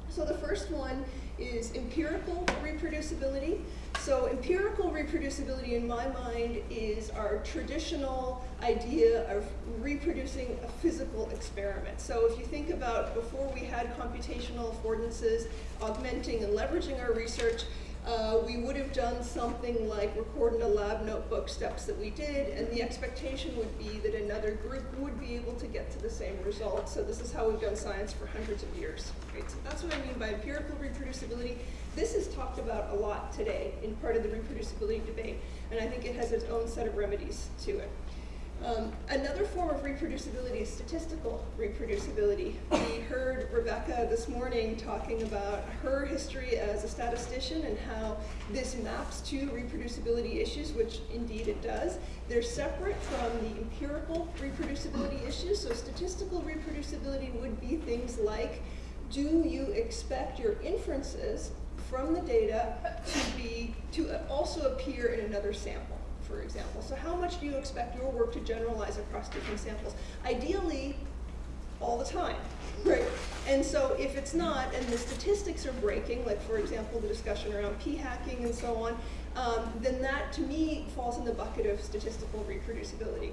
So the first one is empirical reproducibility. So empirical reproducibility in my mind is our traditional idea of reproducing a physical experiment. So if you think about before we had computational affordances, augmenting and leveraging our research, uh, we would have done something like record in a lab notebook steps that we did, and the expectation would be that another group would be able to get to the same result. So this is how we've done science for hundreds of years. Right? So that's what I mean by empirical reproducibility. This is talked about a lot today in part of the reproducibility debate, and I think it has its own set of remedies to it. Um, another form of reproducibility is statistical reproducibility. We heard Rebecca this morning talking about her history as a statistician and how this maps to reproducibility issues, which indeed it does. They're separate from the empirical reproducibility issues. So statistical reproducibility would be things like, do you expect your inferences from the data to be to also appear in another sample? for example. So how much do you expect your work to generalize across different samples? Ideally, all the time, right? And so if it's not, and the statistics are breaking, like for example, the discussion around p-hacking and so on, um, then that to me falls in the bucket of statistical reproducibility.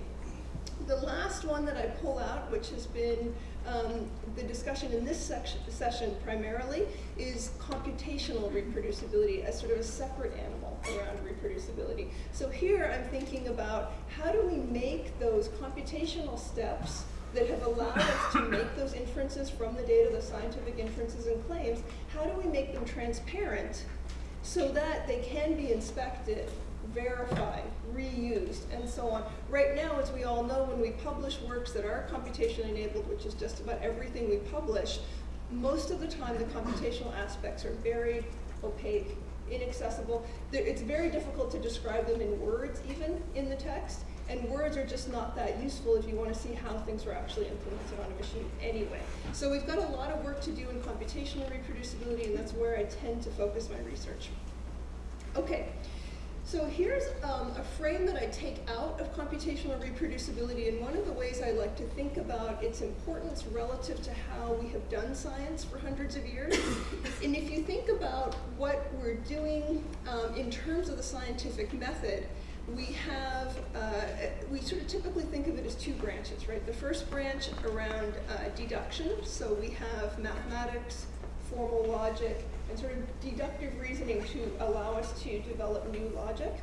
The last one that I pull out, which has been um, the discussion in this section, session primarily, is computational reproducibility as sort of a separate animal around reproducibility. So here I'm thinking about how do we make those computational steps that have allowed us to make those inferences from the data, the scientific inferences and claims, how do we make them transparent so that they can be inspected verified, reused, and so on. Right now, as we all know, when we publish works that are computation enabled, which is just about everything we publish, most of the time the computational aspects are buried, opaque, inaccessible. It's very difficult to describe them in words even in the text, and words are just not that useful if you want to see how things were actually implemented on a machine anyway. So we've got a lot of work to do in computational reproducibility, and that's where I tend to focus my research. Okay, So here's um, a frame that I take out of computational reproducibility, and one of the ways I like to think about its importance relative to how we have done science for hundreds of years. and if you think about what we're doing um, in terms of the scientific method, we have, uh, we sort of typically think of it as two branches, right? The first branch around uh, deduction, so we have mathematics, formal logic, and sort of deductive reasoning to allow us to develop new logic.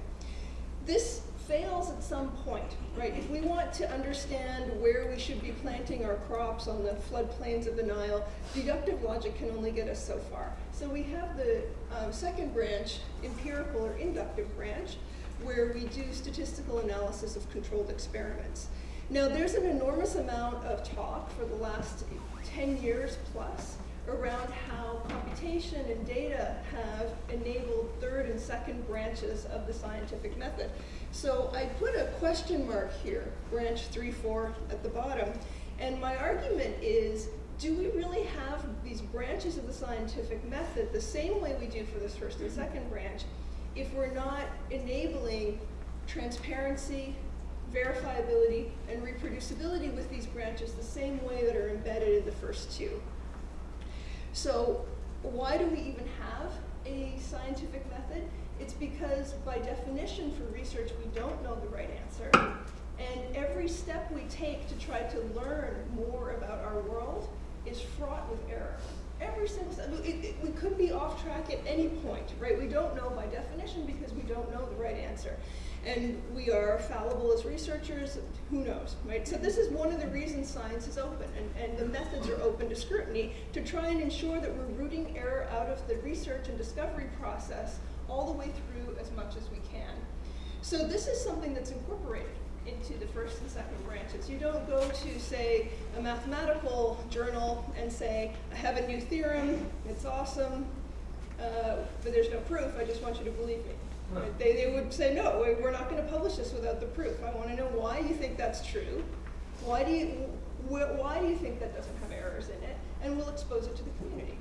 This fails at some point, right? If we want to understand where we should be planting our crops on the floodplains of the Nile, deductive logic can only get us so far. So we have the um, second branch, empirical or inductive branch, where we do statistical analysis of controlled experiments. Now there's an enormous amount of talk for the last 10 years plus around how computation and data have enabled third and second branches of the scientific method. So I put a question mark here, branch 3, 4 at the bottom, and my argument is, do we really have these branches of the scientific method the same way we do for this first and second branch if we're not enabling transparency, verifiability, and reproducibility with these branches the same way that are embedded in the first two? So why do we even have a scientific method? It's because by definition for research, we don't know the right answer. And every step we take to try to learn more about our world is fraught with error. Every single step, it, it, we could be off track at any point, right? We don't know by definition because we don't know the right answer and we are fallible as researchers, who knows, right? So this is one of the reasons science is open, and, and the methods are open to scrutiny to try and ensure that we're rooting error out of the research and discovery process all the way through as much as we can. So this is something that's incorporated into the first and second branches. You don't go to, say, a mathematical journal and say, I have a new theorem, it's awesome, uh, but there's no proof, I just want you to believe me. Right. They, they would say, no, we're not going to publish this without the proof. I want to know why you think that's true. Why do you, wh why do you think that doesn't have errors in it? And we'll expose it to the community.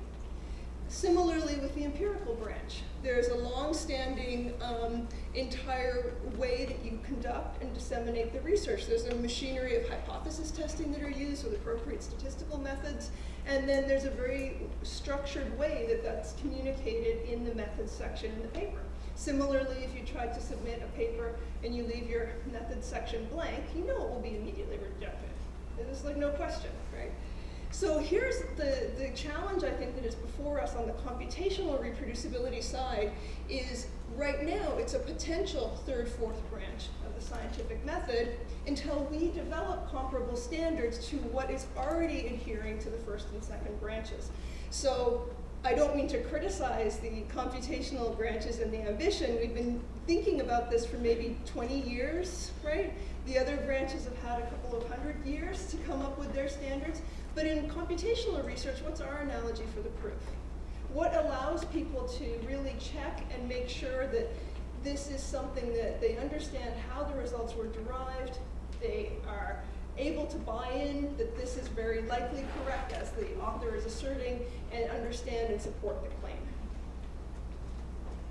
Similarly with the empirical branch, there's a long-standing um, entire way that you conduct and disseminate the research. There's a machinery of hypothesis testing that are used with appropriate statistical methods, and then there's a very structured way that that's communicated in the methods section in the paper. Similarly, if you try to submit a paper and you leave your method section blank, you know it will be immediately rejected. There's like no question, right? So here's the, the challenge I think that is before us on the computational reproducibility side is right now it's a potential third, fourth branch of the scientific method until we develop comparable standards to what is already adhering to the first and second branches. So I don't mean to criticize the computational branches and the ambition. We've been thinking about this for maybe 20 years, right? The other branches have had a couple of hundred years to come up with their standards. But in computational research, what's our analogy for the proof? What allows people to really check and make sure that this is something that they understand how the results were derived, they are able to buy in that this is very likely correct as the author is asserting and understand and support the claim.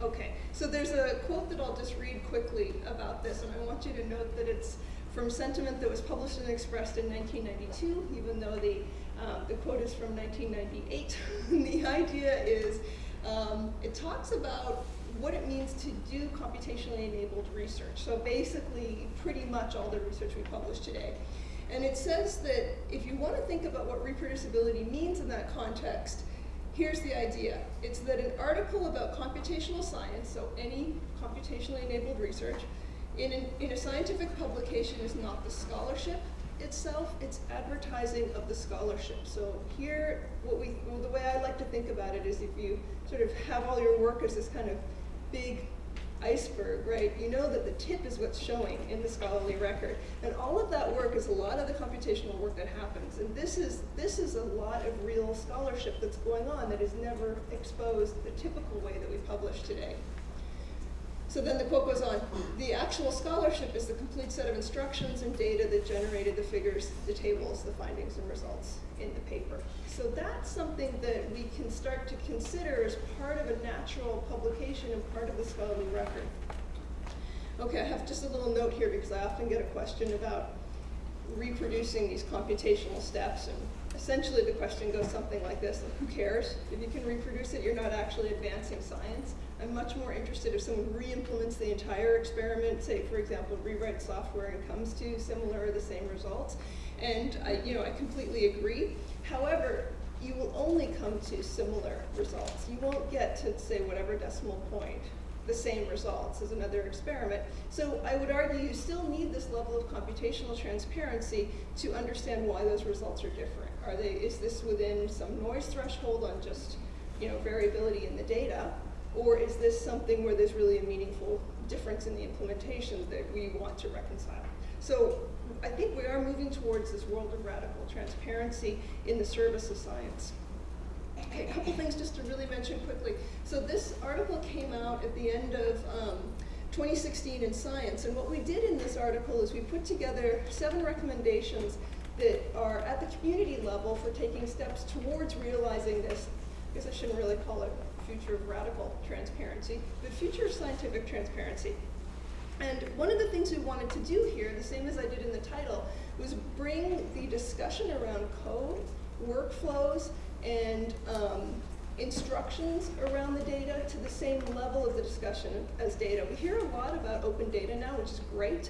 Okay, so there's a quote that I'll just read quickly about this, and I want you to note that it's from sentiment that was published and expressed in 1992, even though the, um, the quote is from 1998. the idea is, um, it talks about what it means to do computationally enabled research. So basically, pretty much all the research we publish today. And it says that if you want to think about what reproducibility means in that context, here's the idea. It's that an article about computational science, so any computationally enabled research, in, an, in a scientific publication is not the scholarship itself, it's advertising of the scholarship. So here, what we, well, the way I like to think about it is if you sort of have all your work as this kind of big iceberg, right? You know that the tip is what's showing in the scholarly record. And all of that work is a lot of the computational work that happens. And this is, this is a lot of real scholarship that's going on that is never exposed the typical way that we publish today. So then the quote goes on, the actual scholarship is the complete set of instructions and data that generated the figures, the tables, the findings and results in the paper. So that's something that we can start to consider as part of a natural publication and part of the scholarly record. Okay, I have just a little note here because I often get a question about reproducing these computational steps and essentially the question goes something like this, who cares? If you can reproduce it, you're not actually advancing science. I'm much more interested if someone re-implements the entire experiment, say for example, rewrites software and comes to similar or the same results. And I, you know, I completely agree. However, you will only come to similar results. You won't get to say whatever decimal point the same results as another experiment. So I would argue you still need this level of computational transparency to understand why those results are different. Are they, is this within some noise threshold on just, you know, variability in the data? Or is this something where there's really a meaningful difference in the implementation that we want to reconcile? So I think we are moving towards this world of radical transparency in the service of science. Okay, a couple things just to really mention quickly. So this article came out at the end of um, 2016 in Science, and what we did in this article is we put together seven recommendations that are at the community level for taking steps towards realizing this. I guess I shouldn't really call it future of radical transparency, but future of scientific transparency. And one of the things we wanted to do here, the same as I did in the title, was bring the discussion around code, workflows, and um, instructions around the data to the same level of the discussion as data. We hear a lot about open data now, which is great.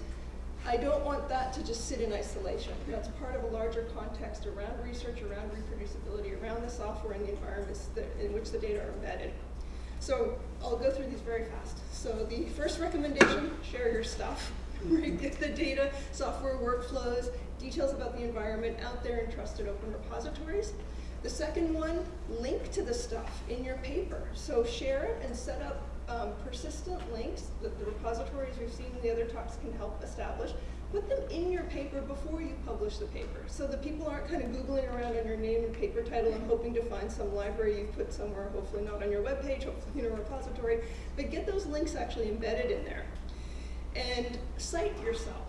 I don't want that to just sit in isolation. That's part of a larger context around research, around reproducibility, around the software and the environments that, in which the data are embedded. So I'll go through these very fast. So the first recommendation, share your stuff. Right? Get the data, software workflows, details about the environment out there in trusted open repositories. The second one, link to the stuff in your paper. So share it and set up um, persistent links that the repositories we've seen in the other talks can help establish. Put them in your paper before you publish the paper so that people aren't kind of Googling around on your name and paper title and hoping to find some library you've put somewhere, hopefully not on your webpage, hopefully in a repository, but get those links actually embedded in there. And cite yourself.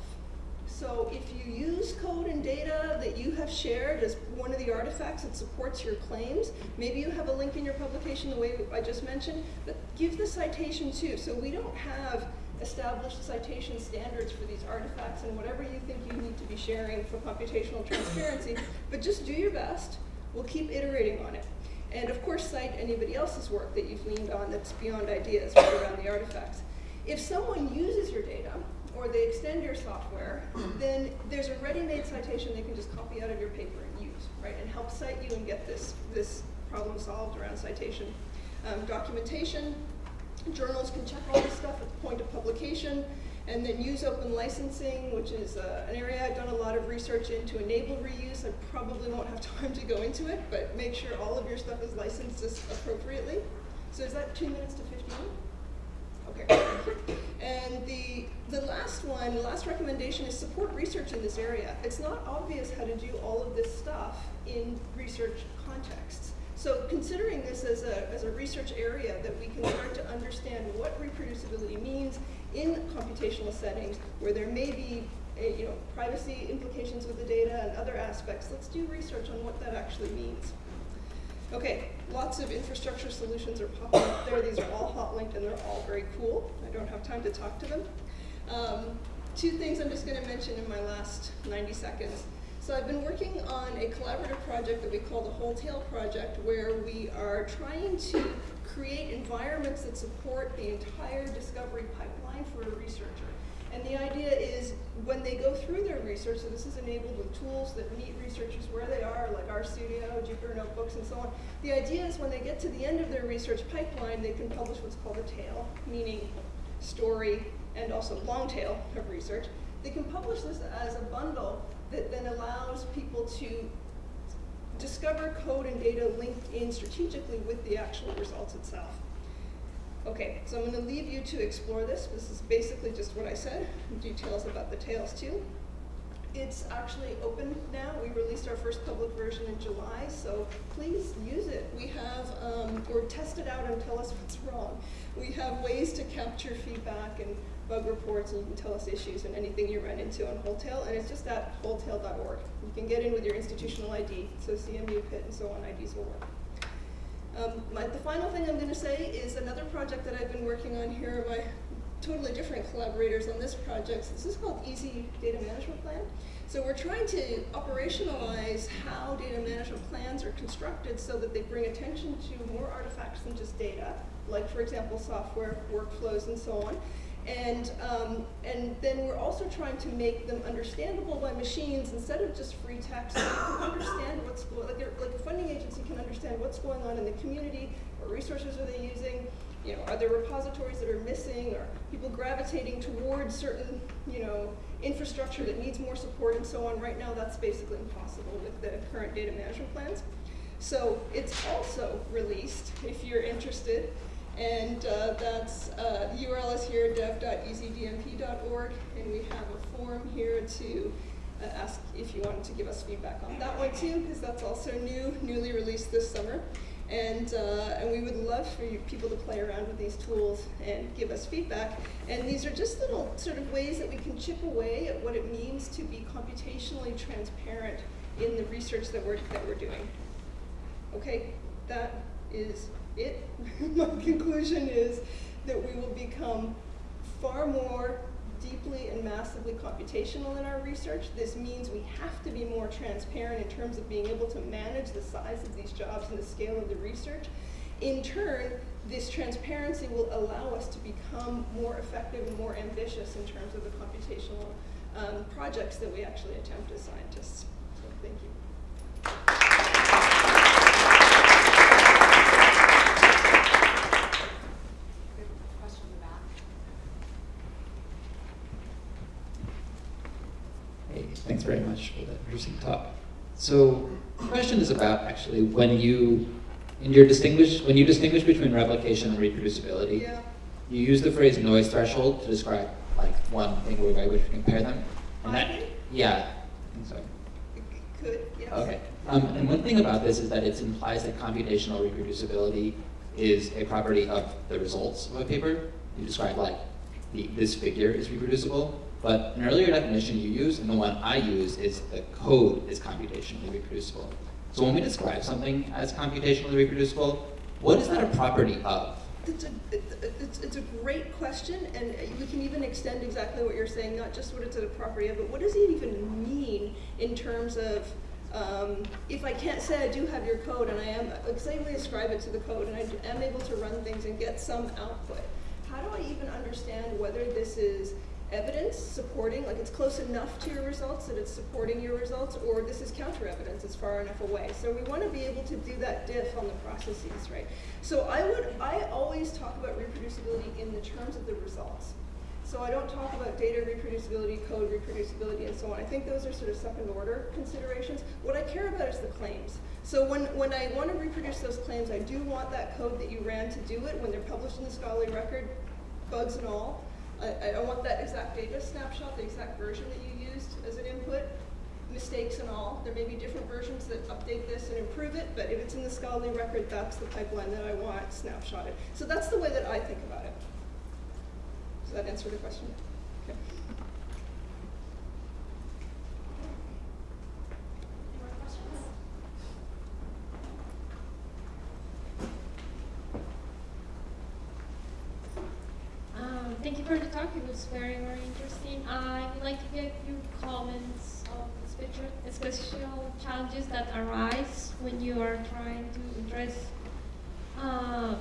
So if you use code and data that you have shared as one of the artifacts that supports your claims, maybe you have a link in your publication the way I just mentioned, but give the citation too. So we don't have established citation standards for these artifacts and whatever you think you need to be sharing for computational transparency, but just do your best. We'll keep iterating on it. And of course, cite anybody else's work that you've leaned on that's beyond ideas right around the artifacts. If someone uses your data, or they extend your software, then there's a ready-made citation they can just copy out of your paper and use, right, and help cite you and get this, this problem solved around citation. Um, documentation, journals can check all this stuff at the point of publication, and then use open licensing, which is uh, an area I've done a lot of research in to enable reuse. I probably won't have time to go into it, but make sure all of your stuff is licensed appropriately. So is that two minutes to 15? Okay. And the, the last one, the last recommendation is support research in this area. It's not obvious how to do all of this stuff in research contexts. So considering this as a, as a research area that we can start to understand what reproducibility means in computational settings where there may be a, you know, privacy implications with the data and other aspects, let's do research on what that actually means. Okay, lots of infrastructure solutions are popping up there. These are all hot linked and they're all very cool. I don't have time to talk to them. Um, two things I'm just going to mention in my last 90 seconds. So I've been working on a collaborative project that we call the Whole Wholetail Project, where we are trying to create environments that support the entire discovery pipeline for a researcher. And the idea is when they go through their research, so this is enabled with tools that meet researchers where they are, like RStudio, Jupyter Notebooks, and so on. The idea is when they get to the end of their research pipeline, they can publish what's called a tale, meaning story and also long tail of research. They can publish this as a bundle that then allows people to discover code and data linked in strategically with the actual results itself. Okay, so I'm going to leave you to explore this. This is basically just what I said, details about the tales too. It's actually open now. We released our first public version in July, so please use it. We have, um, or test it out and tell us what's wrong. We have ways to capture feedback and bug reports, and you can tell us issues and anything you run into on Whole Tale, and it's just at wholetale.org. You can get in with your institutional ID, so CMU, Pitt, and so on IDs will work. Um, my, the final thing I'm going to say is another project that I've been working on here. My totally different collaborators on this project. This is called Easy Data Management Plan. So we're trying to operationalize how data management plans are constructed so that they bring attention to more artifacts than just data, like for example software, workflows, and so on. And, um, and then we're also trying to make them understandable by machines instead of just free text. So you can understand what's going, like, like a funding agency can understand what's going on in the community, what resources are they using, you know, are there repositories that are missing, or people gravitating towards certain, you know, infrastructure that needs more support and so on. Right now, that's basically impossible with the current data management plans. So it's also released, if you're interested, and uh, that's, uh, the URL is here, dev.easydmp.org, and we have a form here to uh, ask if you wanted to give us feedback on that one too, because that's also new, newly released this summer. And, uh, and we would love for you people to play around with these tools and give us feedback. And these are just little sort of ways that we can chip away at what it means to be computationally transparent in the research that we're, that we're doing. Okay, that is it. My conclusion is that we will become far more deeply and massively computational in our research. This means we have to be more transparent in terms of being able to manage the size of these jobs and the scale of the research. In turn, this transparency will allow us to become more effective and more ambitious in terms of the computational um, projects that we actually attempt as scientists. So thank you.
Question in the back.
Hey, thanks very much for that interesting talk. So, the question is about actually when you, in your distinguish, when you distinguish between replication and reproducibility,
Yeah.
you use the phrase noise threshold to describe like one thing by which we compare them. And that, yeah, I think so.
Could, yes.
Okay. Um, and one thing about this is that it implies that computational reproducibility is a property of the results of a paper. You describe like the, this figure is reproducible, but an earlier definition you use and the one I use is the code is computationally reproducible. So when we describe something as computationally reproducible, what is that a property of?
It's a, it's, it's a great question, and we can even extend exactly what you're saying, not just what it's a property of, but what does it even mean in terms of, um, if I can't say I do have your code and I am, excitedly ascribe it to the code and I am able to run things and get some output, how do I even understand whether this is evidence supporting, like it's close enough to your results that it's supporting your results, or this is counter evidence, it's far enough away. So we want to be able to do that diff on the processes, right? So I would, I always talk about reproducibility in the terms of the results. So I don't talk about data reproducibility, code reproducibility, and so on. I think those are sort of second order considerations. What I care about is the claims. So when, when I want to reproduce those claims, I do want that code that you ran to do it when they're published in the scholarly record, bugs and all. I, I want that exact data snapshot, the exact version that you used as an input, mistakes and all. There may be different versions that update this and improve it, but if it's in the scholarly record, that's the pipeline that I want snapshotted. So that's the way that I think about it. Does that answer the question? Okay.
More questions?
Um, thank you for the talk. It was very, very interesting. I would like to get your comments on special, special challenges that arise when you are trying to address uh,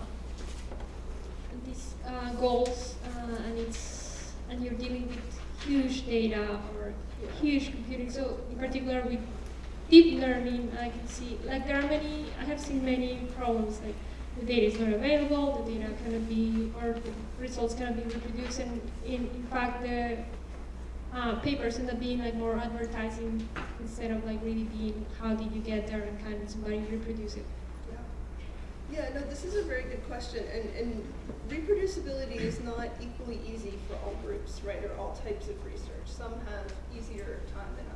these uh, goals uh, and it's and you're dealing with huge data or huge computing. So in particular with deep learning, I can see like there are many. I have seen many problems like the data is not available, the data cannot be, or the results cannot be reproduced, and in, in fact the uh, papers end up being like more advertising instead of like really being how did you get there and can somebody reproduce it.
Yeah. No, this is a very good question, and, and reproducibility is not equally easy for all groups, right, or all types of research. Some have easier time than others.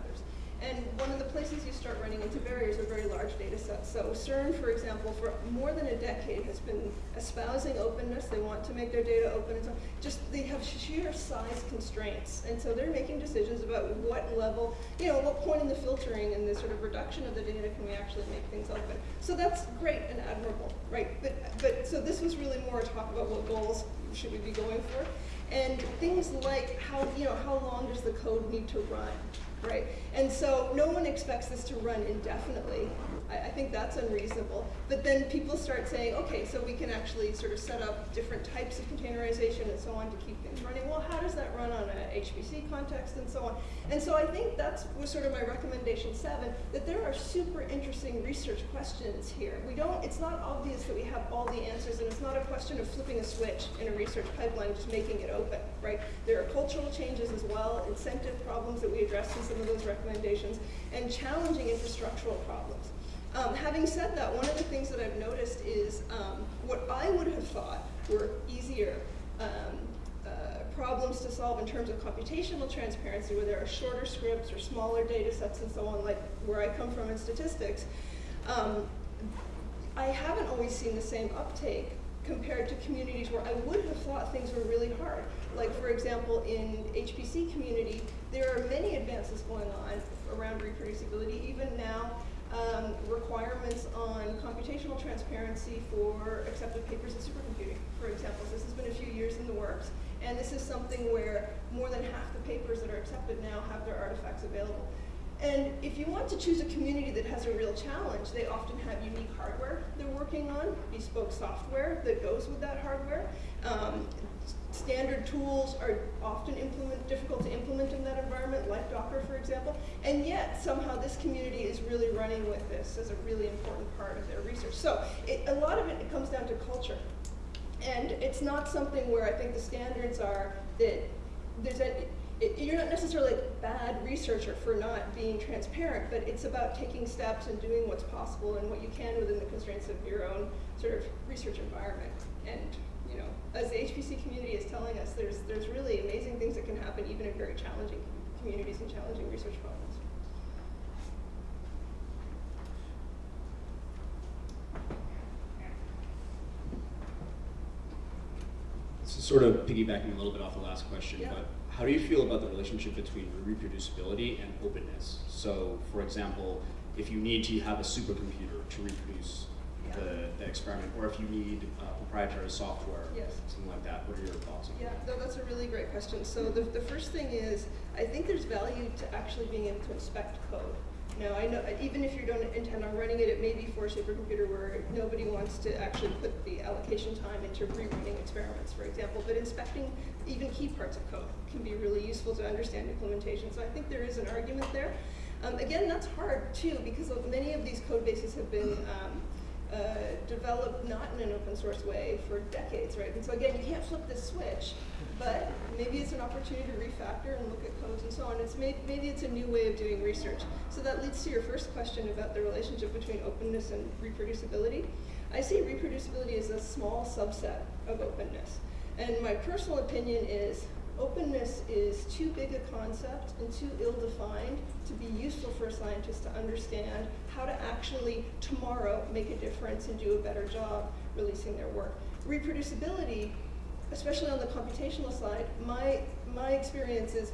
And one of the places you start running into barriers are very large data sets. So CERN, for example, for more than a decade has been espousing openness. They want to make their data open and so on. Just they have sheer size constraints. And so they're making decisions about what level, you know, what point in the filtering and the sort of reduction of the data can we actually make things open. So that's great and admirable, right? But but so this was really more a talk about what goals should we be going for. And things like how, you know, how long does the code need to run, right? And so no one expects this to run indefinitely. I, I think that's unreasonable. But then people start saying, okay, so we can actually sort of set up different types of containerization and so on to keep things running. Well, how does that run on a HPC context and so on? And so I think that's was sort of my recommendation seven, that there are super interesting research questions here. We don't, it's not obvious that we have all the answers and it's not a question of flipping a switch in a research pipeline, just making it open, right? There are cultural changes as well, incentive problems that we addressed in some of those and challenging infrastructural problems. Um, having said that, one of the things that I've noticed is um, what I would have thought were easier um, uh, problems to solve in terms of computational transparency, where there are shorter scripts or smaller data sets and so on, like where I come from in statistics. Um, I haven't always seen the same uptake compared to communities where I would have thought things were really hard. Like for example, in HPC community, there are many advances going on around reproducibility. Even now, um, requirements on computational transparency for accepted papers in supercomputing, for example. This has been a few years in the works, and this is something where more than half the papers that are accepted now have their artifacts available. And if you want to choose a community that has a real challenge, they often have unique hardware they're working on, bespoke software that goes with that hardware. Um, standard tools are often implement, difficult to implement in that environment, like Docker, for example, and yet somehow this community is really running with this as a really important part of their research. So it, a lot of it, it comes down to culture. And it's not something where I think the standards are that there's a, it, you're not necessarily a bad researcher for not being transparent, but it's about taking steps and doing what's possible and what you can within the constraints of your own sort of research environment. And you know, as the HPC community is telling us, there's, there's really amazing things that can happen even in very challenging communities and challenging research problems.
So sort of piggybacking a little bit off the last question,
Yeah.
but how do you feel about the relationship between reproducibility and openness? So, for example, if you need to have a supercomputer to reproduce. The, the experiment, or if you need uh, proprietary software,
Yes.
something like that, what are your thoughts on
Yeah,
that?
no, that's a really great question. So the, the first thing is, I think there's value to actually being able to inspect code. Now, I know, even if you don't intend on running it, it may be for a supercomputer where nobody wants to actually put the allocation time into rewriting experiments, for example, but inspecting even key parts of code can be really useful to understand implementation. So I think there is an argument there. Um, again, that's hard too, because many of these code bases have been um, uh, developed not in an open source way for decades, right? And so again, you can't flip this switch, but maybe it's an opportunity to refactor and look at codes and so on. It's may, maybe it's a new way of doing research. So that leads to your first question about the relationship between openness and reproducibility. I see reproducibility as a small subset of openness. And my personal opinion is openness is too big a concept and too ill-defined to be useful for a scientist to understand how to actually tomorrow make a difference and do a better job releasing their work. Reproducibility, especially on the computational side, my, my experience is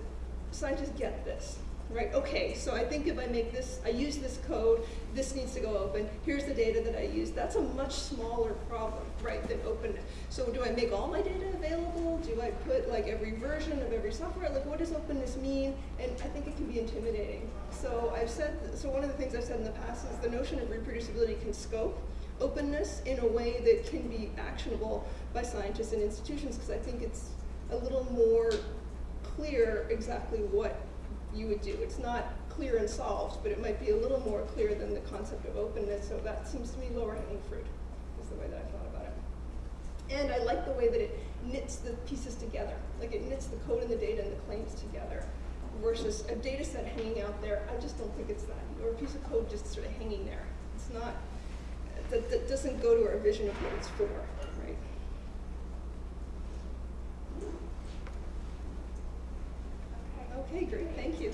scientists get this, right? Okay, so I think if I make this, I use this code, this needs to go open, here's the data that I use. That's a much smaller problem, right, than openness. So do I make all my data available? Do I put like every version of every software? Like what does openness mean? And I think it can be intimidating. So I've said, so one of the things I've said in the past is the notion of reproducibility can scope openness in a way that can be actionable by scientists and institutions because I think it's a little more clear exactly what you would do. It's not clear and solved, but it might be a little more clear than the concept of openness, so that seems to me lower hanging fruit, is the way that I thought about it. And I like the way that it knits the pieces together. Like it knits the code and the data and the claims together versus a data set hanging out there. I just don't think it's that. Or a piece of code just sort of hanging there. It's not, that, that doesn't go to our vision of what it's for, right? Okay, great, thank you.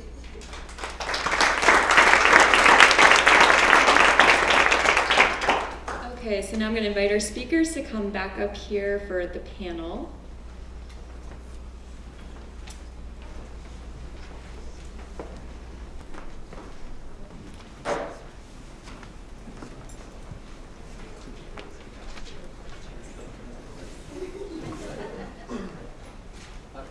Okay, so now I'm going to invite our speakers to come back up here for the panel.
Uh,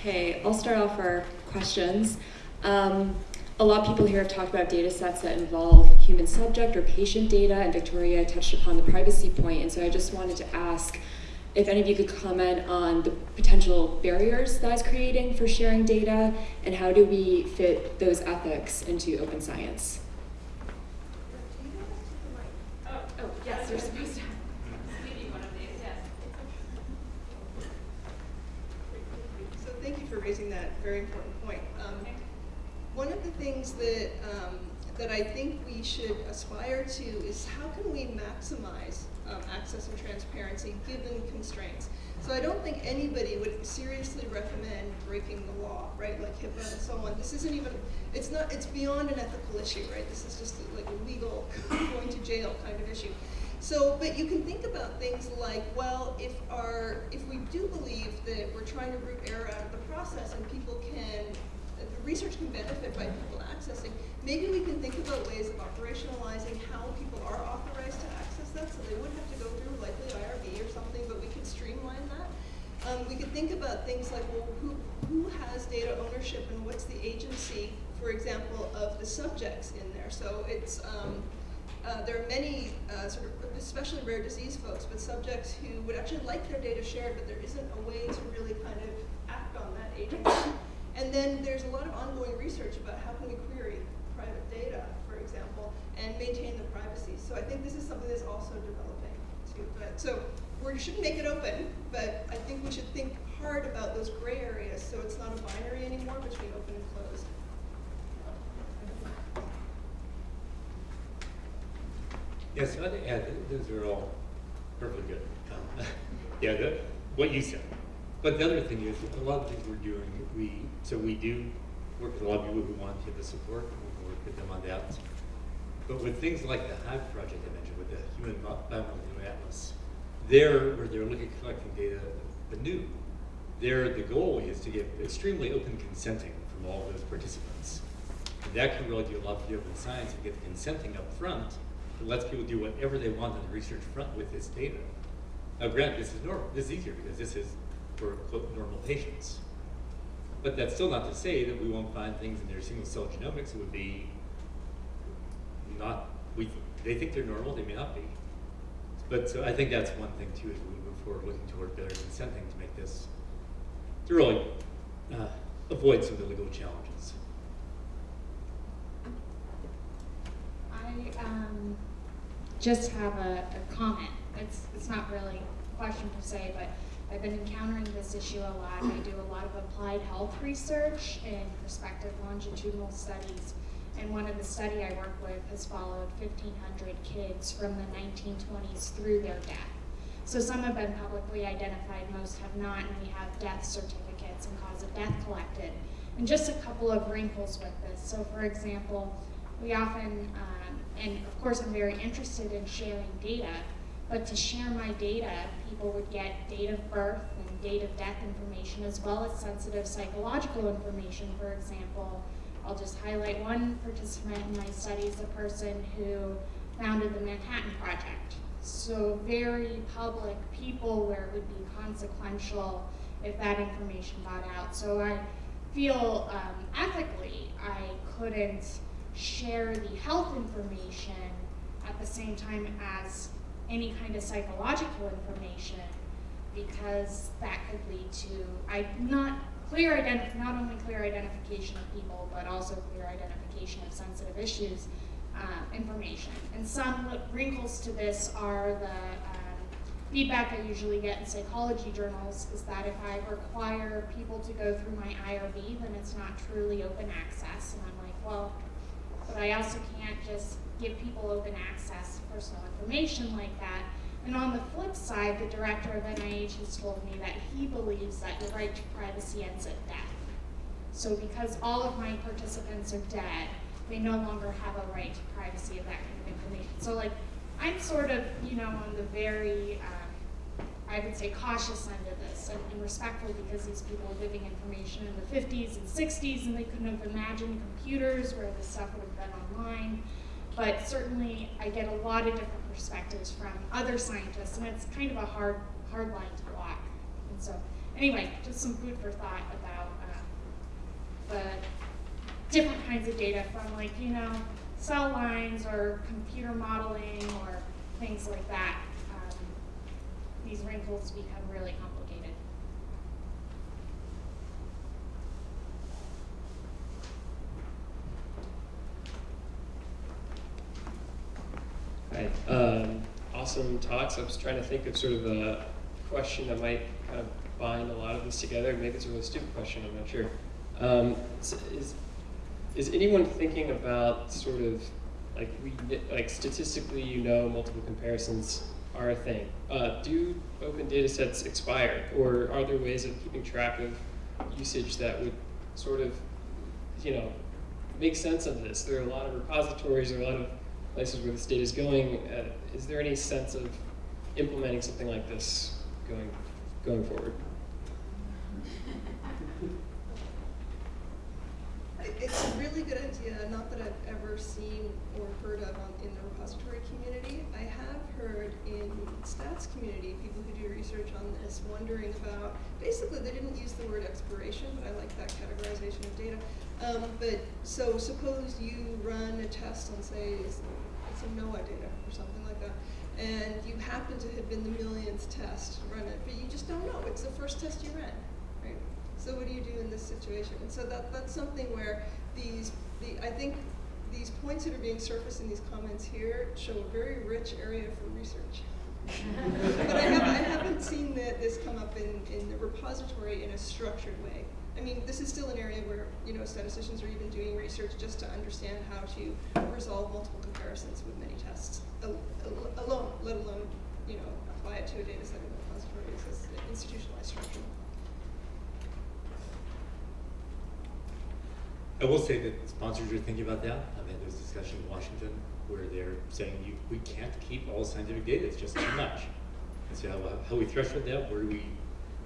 Okay, I'll start off our questions. Um, a lot of people here have talked about data sets that involve human subject or patient data, and Victoria touched upon the privacy point, and so I just wanted to ask if any of you could comment on the potential barriers that is creating for sharing data, and how do we fit those ethics into open science?
Oh,
yes, you're supposed to.
So thank you for raising that very important point. Um, one of the things that um, that I think we should aspire to is how can we maximize um, access and transparency given constraints. So I don't think anybody would seriously recommend breaking the law, right? Like HIPAA and so on. This isn't even. It's not. It's beyond an ethical issue, right? This is just like a legal, going to jail kind of issue. So, but you can think about things like, well, if our, if we do believe that we're trying to root error out of the process and people can, research can benefit by people accessing, maybe we can think about ways of operationalizing how people are authorized to access that, so they wouldn't have to go through likely IRB or something, but we could streamline that. Um, we could think about things like, well, who, who has data ownership and what's the agency, for example, of the subjects in there. So it's, um, uh, there are many uh, sort of, especially rare disease folks, but subjects who would actually like their data shared, but there isn't a way to really kind of act on that agency. And then there's a lot of ongoing research about how can we query private data, for example, and maintain the privacy. So I think this is something that's also developing too. But so we shouldn't make it open, but I think we should think hard about those gray areas so it's not a binary anymore between open and closed.
Yes, I'd those are all perfectly good. Um, Yeah, the, what you said. But the other thing is, a lot of things we're doing, we, so we do work with a lot of people who want to give the support, we work with them on that. But with things like the Hive project I mentioned, with the Human Bi- Biomolecular Atlas, there, where they're looking at collecting data anew, there, the goal is to get extremely open consenting from all those participants. And that can really do a lot for the open science and get the consenting up front that lets people do whatever they want on the research front with this data. Now, granted, this is normal. This is easier because this is for quote, normal patients. But that's still not to say that we won't find things in their single cell genomics that would be not, we, they think they're normal, they may not be. But so I think that's one thing too, as we move forward, looking toward better consenting to make this, to really uh, avoid some of the legal challenges.
I um, just have a, a comment. It's, it's not really a question per se, but I've been encountering this issue a lot. I do a lot of applied health research and prospective longitudinal studies. And one of the study I work with has followed 1,500 kids from the 1920s through their death. So some have been publicly identified, most have not, and we have death certificates and cause of death collected. And just a couple of wrinkles with this. So for example, we often, um, and of course I'm very interested in sharing data, but to share my data, people would get date of birth and date of death information as well as sensitive psychological information. For example, I'll just highlight one participant in my studies, a person who founded the Manhattan Project. So very public people where it would be consequential if that information got out. So I feel um, ethically I couldn't share the health information at the same time as any kind of psychological information because that could lead to I not clear identi- not only clear identification of people but also clear identification of sensitive issues uh, information. And some wrinkles to this are the um, feedback I usually get in psychology journals is that if I require people to go through my IRB, then it's not truly open access. And I'm like, well, but I also can't just give people open access personal information like that. And on the flip side, the director of NIH has told me that he believes that the right to privacy ends at death. So because all of my participants are dead, they no longer have a right to privacy of that kind of information. So like, I'm sort of, you know, on the very, um, I would say cautious end of this and, and respectful because these people are giving information in the 50s and 60s and they couldn't have imagined computers where this stuff would have been online. But certainly I get a lot of different perspectives from other scientists and it's kind of a hard, hard line to walk. And so anyway, just some food for thought about uh, the different kinds of data from like, you know, cell lines or computer modeling or things like that. Um, these wrinkles become really complicated.
Hi. Um, awesome talks. I was trying to think of sort of a question that might kind of bind a lot of this together. Maybe it's a really stupid question. I'm not sure. Um, is, is is anyone thinking about sort of like we like statistically, you know, multiple comparisons are a thing. Uh, do open data sets expire, or are there ways of keeping track of usage that would sort of, you know, make sense of this? There are a lot of repositories, there are a lot of places where the state is going. Uh, is there any sense of implementing something like this going going forward?
It's a really good idea, not that I've ever seen or heard of on, in the repository community. I have heard in stats community, people who do research on this, wondering about, basically they didn't use the word expiration, but I like that categorization of data. Um, but so suppose you run a test on say, some NOAA data or something like that, and you happen to have been the millionth test run it, but you just don't know. It's the first test you ran, right? So what do you do in this situation? And so that that's something where these the I think these points that are being surfaced in these comments here show a very rich area for research. but I, have, I haven't seen that this come up in, in the repository in a structured way. I mean, this is still an area where you know statisticians are even doing research just to understand how to resolve multiple comparisons with many tests alone, let alone you know apply it to a data set in the repository as an institutionalized structure.
I will say that sponsors are thinking about that. I mean, there's discussion in Washington where they're saying you, we can't keep all scientific data; it's just too much. And so, how, how we threshold that? Where do we,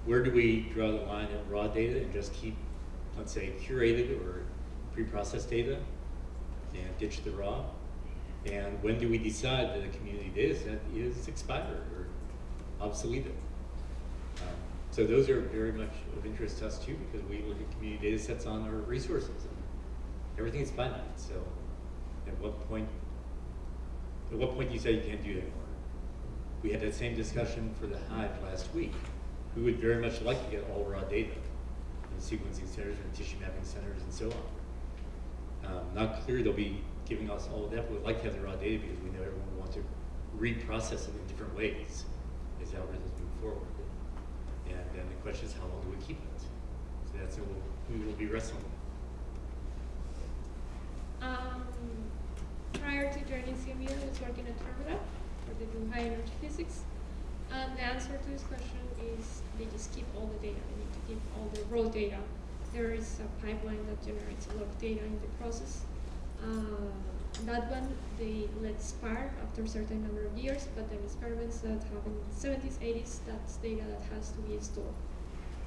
where do we draw the line at raw data and just keep, let's say, curated or pre-processed data, and ditch the raw? And when do we decide that a community data set is expired or obsoleted? Um, so those are very much of interest to us too, because we look at community data sets on our resources and everything is finite. So, at what point? At what point do you say you can't do that anymore? We had that same discussion for the Hive last week. We would very much like to get all raw data in sequencing centers and tissue mapping centers and so on. Um, not clear they'll be giving us all of that, but we'd like to have the raw data because we know everyone will want to reprocess it in different ways as algorithms move forward. And then the question is, how long do we keep it? So that's what we will be wrestling with.
Um, prior to joining CMU, I was working at Fermilab for the high energy physics. And the answer to this question is they just keep all the data. They need to keep all the raw data. There is a pipeline that generates a lot of data in the process. Uh, that one they let expire after a certain number of years, but there are experiments that have in the 70s, 80s, that's data that has to be stored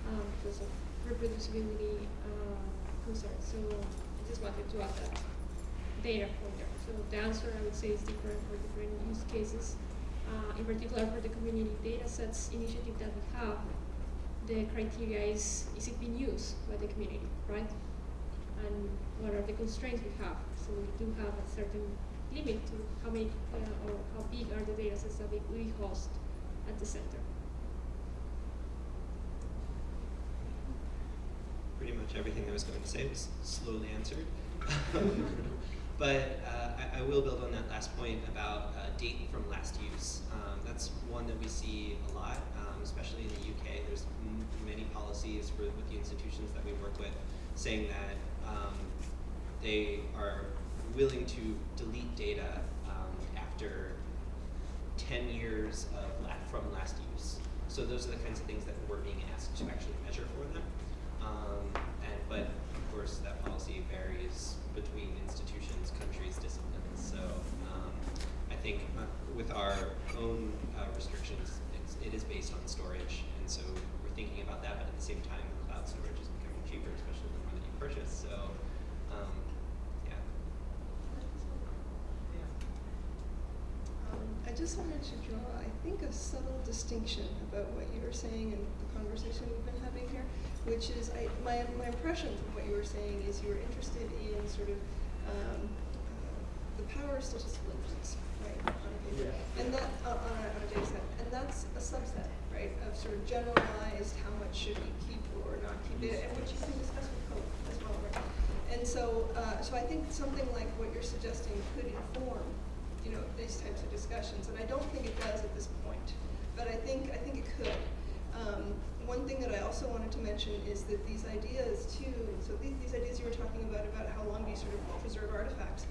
um, because of reproducibility uh, concerns. So I just wanted to add that data pointer. So the answer I would say is different for different use cases. Uh, in particular for the community data sets initiative that we have, the criteria is, is it being used by the community, right? And what are the constraints we have? So we do have a certain limit to how many uh, or how big are the data sets that we, we host at the center.
Pretty much everything I was going to say was slowly answered. But uh, I, will build on that last point about uh, date from last use. Um, that's one that we see a lot, um, especially in the UK. There's many policies for, with the institutions that we work with saying that um, they are willing to delete data um, after 10 years of la from last use. So those are the kinds of things that we're being asked to actually measure for them. Um, and, but course that policy varies between institutions, countries, disciplines. So um, I think uh, with our own uh, restrictions, it's, it is based on storage, and so we're thinking about that. But at the same time, cloud storage is becoming cheaper, especially the more that you purchase. So um, yeah.
Um, I just wanted to draw, I think, a subtle distinction about what you were saying and the conversation we've been having which is I, my my impression from what you were saying is you were interested in sort of um, uh, the power of statistical inference, right, on a paper,
Yeah.
and that uh, on, a, on a data set, and that's a subset, right, of sort of generalized how much should we keep or not keep data, and which you can discuss with code as well, right. And so, uh, so I think something like what you're suggesting could inform, you know, these types of discussions, and I don't think it does at this point, but I think I think it could. Um, one thing that I also wanted to mention is that these ideas too, so these, these ideas you were talking about, about how long do you sort of preserve artifacts,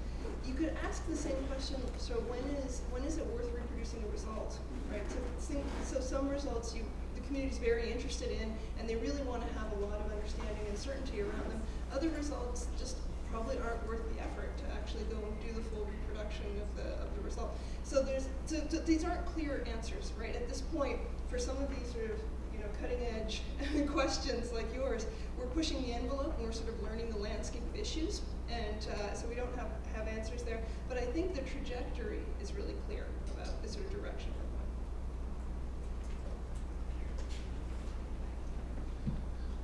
you could ask the same question, so when is, when is it worth reproducing a result, right? So, so some results you, the community's very interested in, and they really want to have a lot of understanding and certainty around them. Other results just probably aren't worth the effort to actually go and do the full reproduction of the, of the result. So there's, so, so these aren't clear answers, right? At this point, for some of these sort of know, cutting edge questions like yours, we're pushing the envelope and we're sort of learning the landscape of issues. And uh, so we don't have, have answers there. But I think the trajectory is really clear about the sort of direction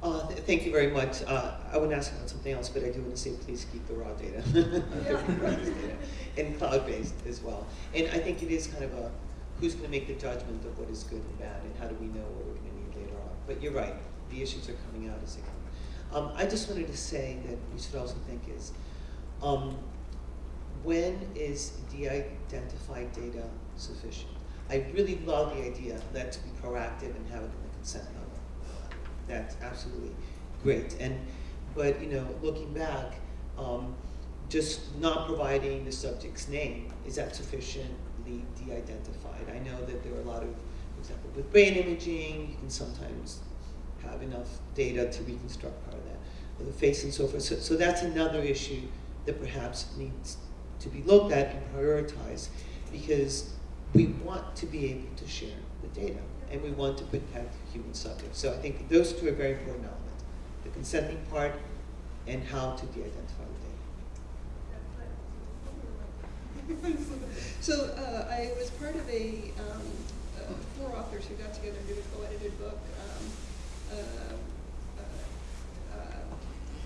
we're going.
Uh, th- thank you very much. Uh, I to ask about something else, but I do want to say please keep the raw data. and cloud-based as well. And I think it is kind of a, who's going to make the judgment of what is good and bad, and how do we know what we're going to need later on. But you're right, the issues are coming out as they come. Um, I just wanted to say that we should also think is, um, when is de-identified data sufficient? I really love the idea, let's be proactive and have it in the consent level. That's absolutely great. And, but, you know, looking back, um, just not providing the subject's name, is that sufficiently de-identified? I know that there are a lot of, example, with brain imaging, you can sometimes have enough data to reconstruct part of that, of the face and so forth. So, so that's another issue that perhaps needs to be looked at and prioritized because we want to be able to share the data and we want to protect human subjects. So I think those two are very important elements, the consenting part and how to de-identify the data.
so uh, I was part of a um, uh, four authors who got together and did a co-edited book, um, uh, uh,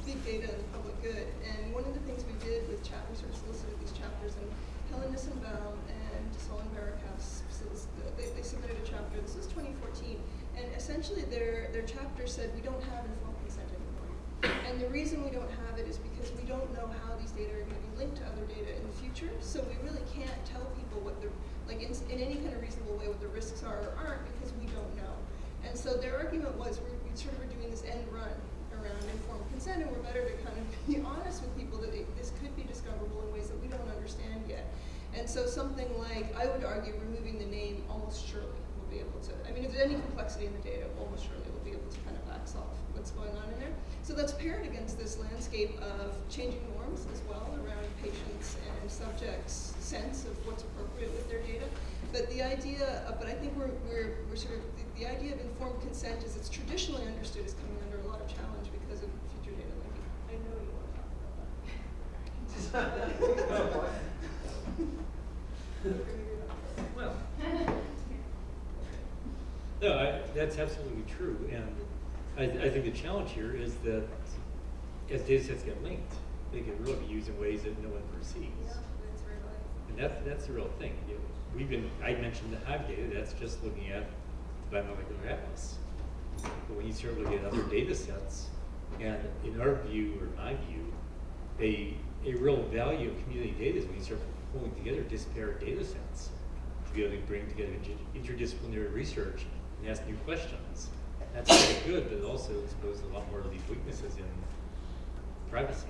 Big Data and the Public Good. And one of the things we did with chat, we sort of solicited these chapters, and Helen Nissenbaum and Solon Barocas, they, they submitted a chapter, this was 2014, and essentially their, their chapter said we don't have informed consent anymore. And the reason we don't have it is because we don't know how these data are going to be linked to other data in the future, so we really can't tell people what the, like in, in any kind of reasonable way what the risks are or aren't because we don't know. And so their argument was we, sort of were doing this end run around informed consent and we're better to kind of be honest with people that it, this could be discoverable in ways that we don't understand yet. And so something like, I would argue removing the name almost surely will be able to, I mean, if there's any complexity in the data, almost surely we'll be able to kind of back solve what's going on in there. So that's paired against this landscape of changing norms as well around patients and subjects' sense of what's appropriate with their data. But the idea, of, but I think we're, we're, we're sort of, the, the idea of informed consent as it's traditionally understood is coming under a lot of challenge because of future data linking. I know you want to talk about that.
Well, no, I, that's absolutely true, and I, I think the challenge here is that as data sets get linked, they can really be used in ways that no one perceives.
Yeah, that's right.
And that's, that's the real thing. You know, we've been, I mentioned the Hive data, that's just looking at the biomolecular atlas. But when you start looking at other data sets, and in our view, or my view, a, a real value of community data is when you start pulling together disparate data sets to be able to bring together inter interdisciplinary research and ask new questions. That's very good, but it also exposes a lot more of these weaknesses in privacy.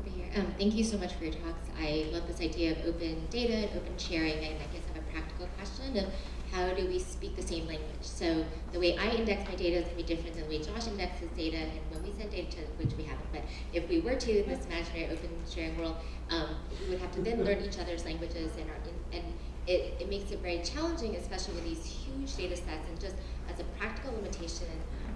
Over here. Um, thank you so much for your talks. I love this idea of open data and open sharing, and I guess I have a practical question of how do we speak the same language? So the way I index my data is going to be different than the way Josh indexes data, and when we send data to, which we haven't, but if we were to in this imaginary open sharing world, um, we would have to then learn each other's languages, and, our, and it, it makes it very challenging, especially with these huge data sets, and just as a practical limitation,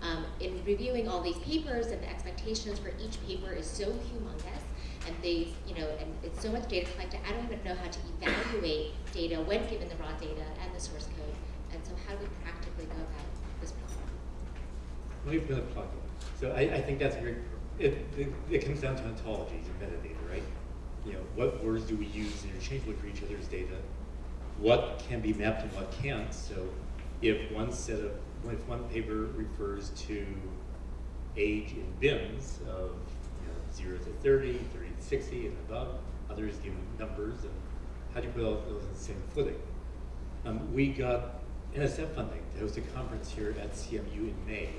um, in reviewing all these papers and the expectations for each paper is so humongous, and they, you know, and it's so much data collected, I don't even know how to evaluate data when given the raw data and the source code. And so how do we practically go
about put a plug in. So I, I think that's very, it, it, it comes down to ontologies and metadata, right? You know, what words do we use interchangeably for each other's data? What can be mapped and what can't? So if one set of, if one paper refers to age in bins of you know, 0 to 30, 30 to 60 and above, others give numbers, and how do you put all those in the same footing? Um, we got NSF funding to host a conference here at CMU in May.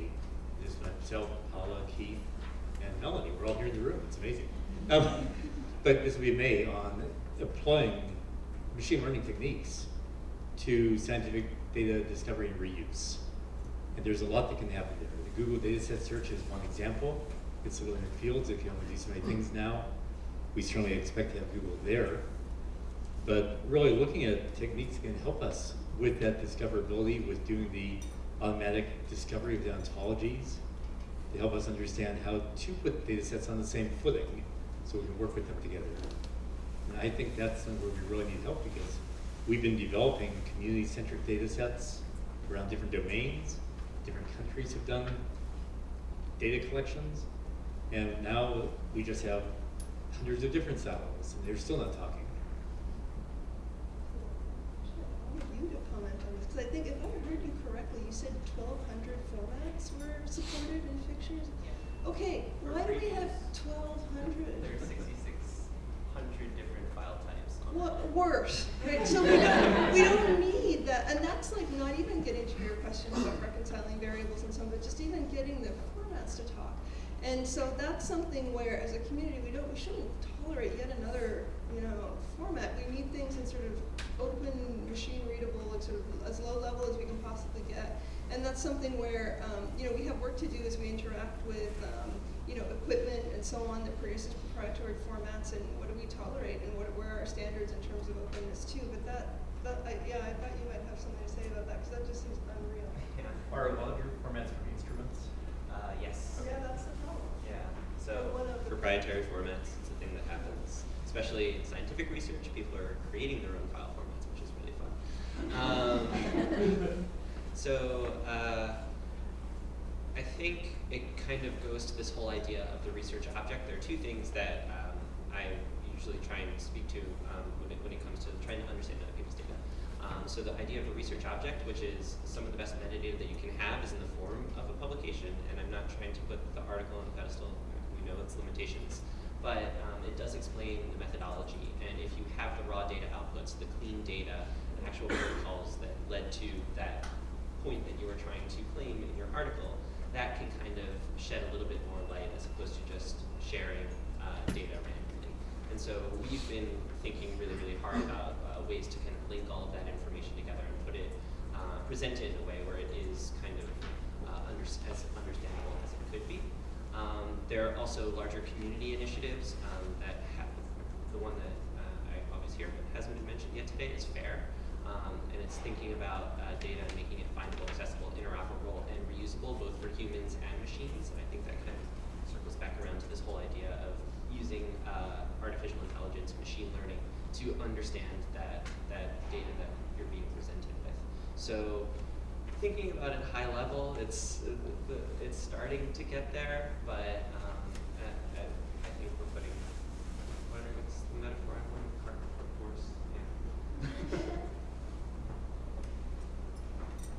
This myself, Paola, Keith, and Melanie. We're all here in the room. It's amazing. Um, but this will be May on applying machine learning techniques to scientific data discovery and reuse. And there's a lot that can happen there. The Google dataset search is one example. It's a little in the fields. It can only do so many things now. We certainly expect to have Google there. But really looking at techniques can help us with that discoverability, with doing the automatic discovery of the ontologies, to help us understand how to put data sets on the same footing so we can work with them together. I think that's where we really need help because we've been developing community-centric data sets around different domains. Different countries have done data collections. And now we just have hundreds of different silos, and they're still not talking.
you to comment on this, because I think if I heard you correctly, you said 1,200 formats were supported in Figshare? Yeah. Okay, why do we have
1,200?
Worse, right, so we don't, we don't need that, and that's like not even getting to your question about reconciling variables and so on, but just even getting the formats to talk. And so that's something where, as a community, we don't, we shouldn't tolerate yet another, you know, format. We need things in sort of open, machine readable, like sort of as low level as we can possibly get. And that's something where, um, you know, we have work to do as we interact with, um, you know, equipment and so on that produces proprietary formats and what do we tolerate and what, where are our standards in terms of openness too. But that, that I, yeah, I thought you might have something to say about that because that just seems unreal.
Yeah.
Are a lot of your formats for instruments?
Uh, yes.
Yeah, that's the problem.
Yeah. So
One of the-
proprietary formats, it's a thing that happens, especially in scientific research. People are creating their own file formats, which is really fun. Um, so uh, I think it kind of goes to this whole idea of the research object. There are two things that um, I usually try and speak to um, when, it, when it comes to trying to understand other people's data. Um, so the idea of a research object, which is some of the best metadata that you can have, is in the form of a publication. And I'm not trying to put the article on the pedestal. We know its limitations, but um, it does explain the methodology. And if you have the raw data outputs, the clean data, the actual protocols that led to that point that you were trying to claim in your article, that can kind of shed a little bit more light as opposed to just sharing uh, data randomly. And so we've been thinking really, really hard about uh, ways to kind of link all of that information together and put it, uh, present it in a way where it is kind of uh, under, as understandable as it could be. Um, there are also larger community initiatives um, that have, the one that uh, I always hear but hasn't been mentioned yet today is FAIR. Um, and it's thinking about uh, data and making it findable, accessible, interoperable, and reusable, both for humans and machines. And I think that kind of circles back around to this whole idea of using uh, artificial intelligence, machine learning, to understand that, that data that you're being presented with. So thinking about it high level, it's, uh, it's starting to get there, but um, I, I, think we're putting, what what's the metaphor I want? Cart before horse? Yeah.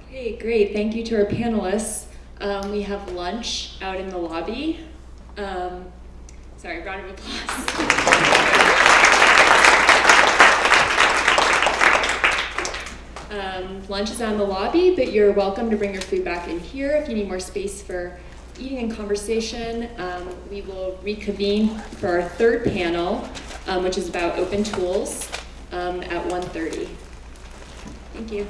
Okay, great. Thank you to our panelists. Um, we have lunch out in the lobby. Um, sorry, round of applause. um, lunch is out in the lobby, but you're welcome to bring your food back in here if you need more space for eating and conversation. Um, we will reconvene for our third panel, um, which is about open tools um, at 1.30. Thank you.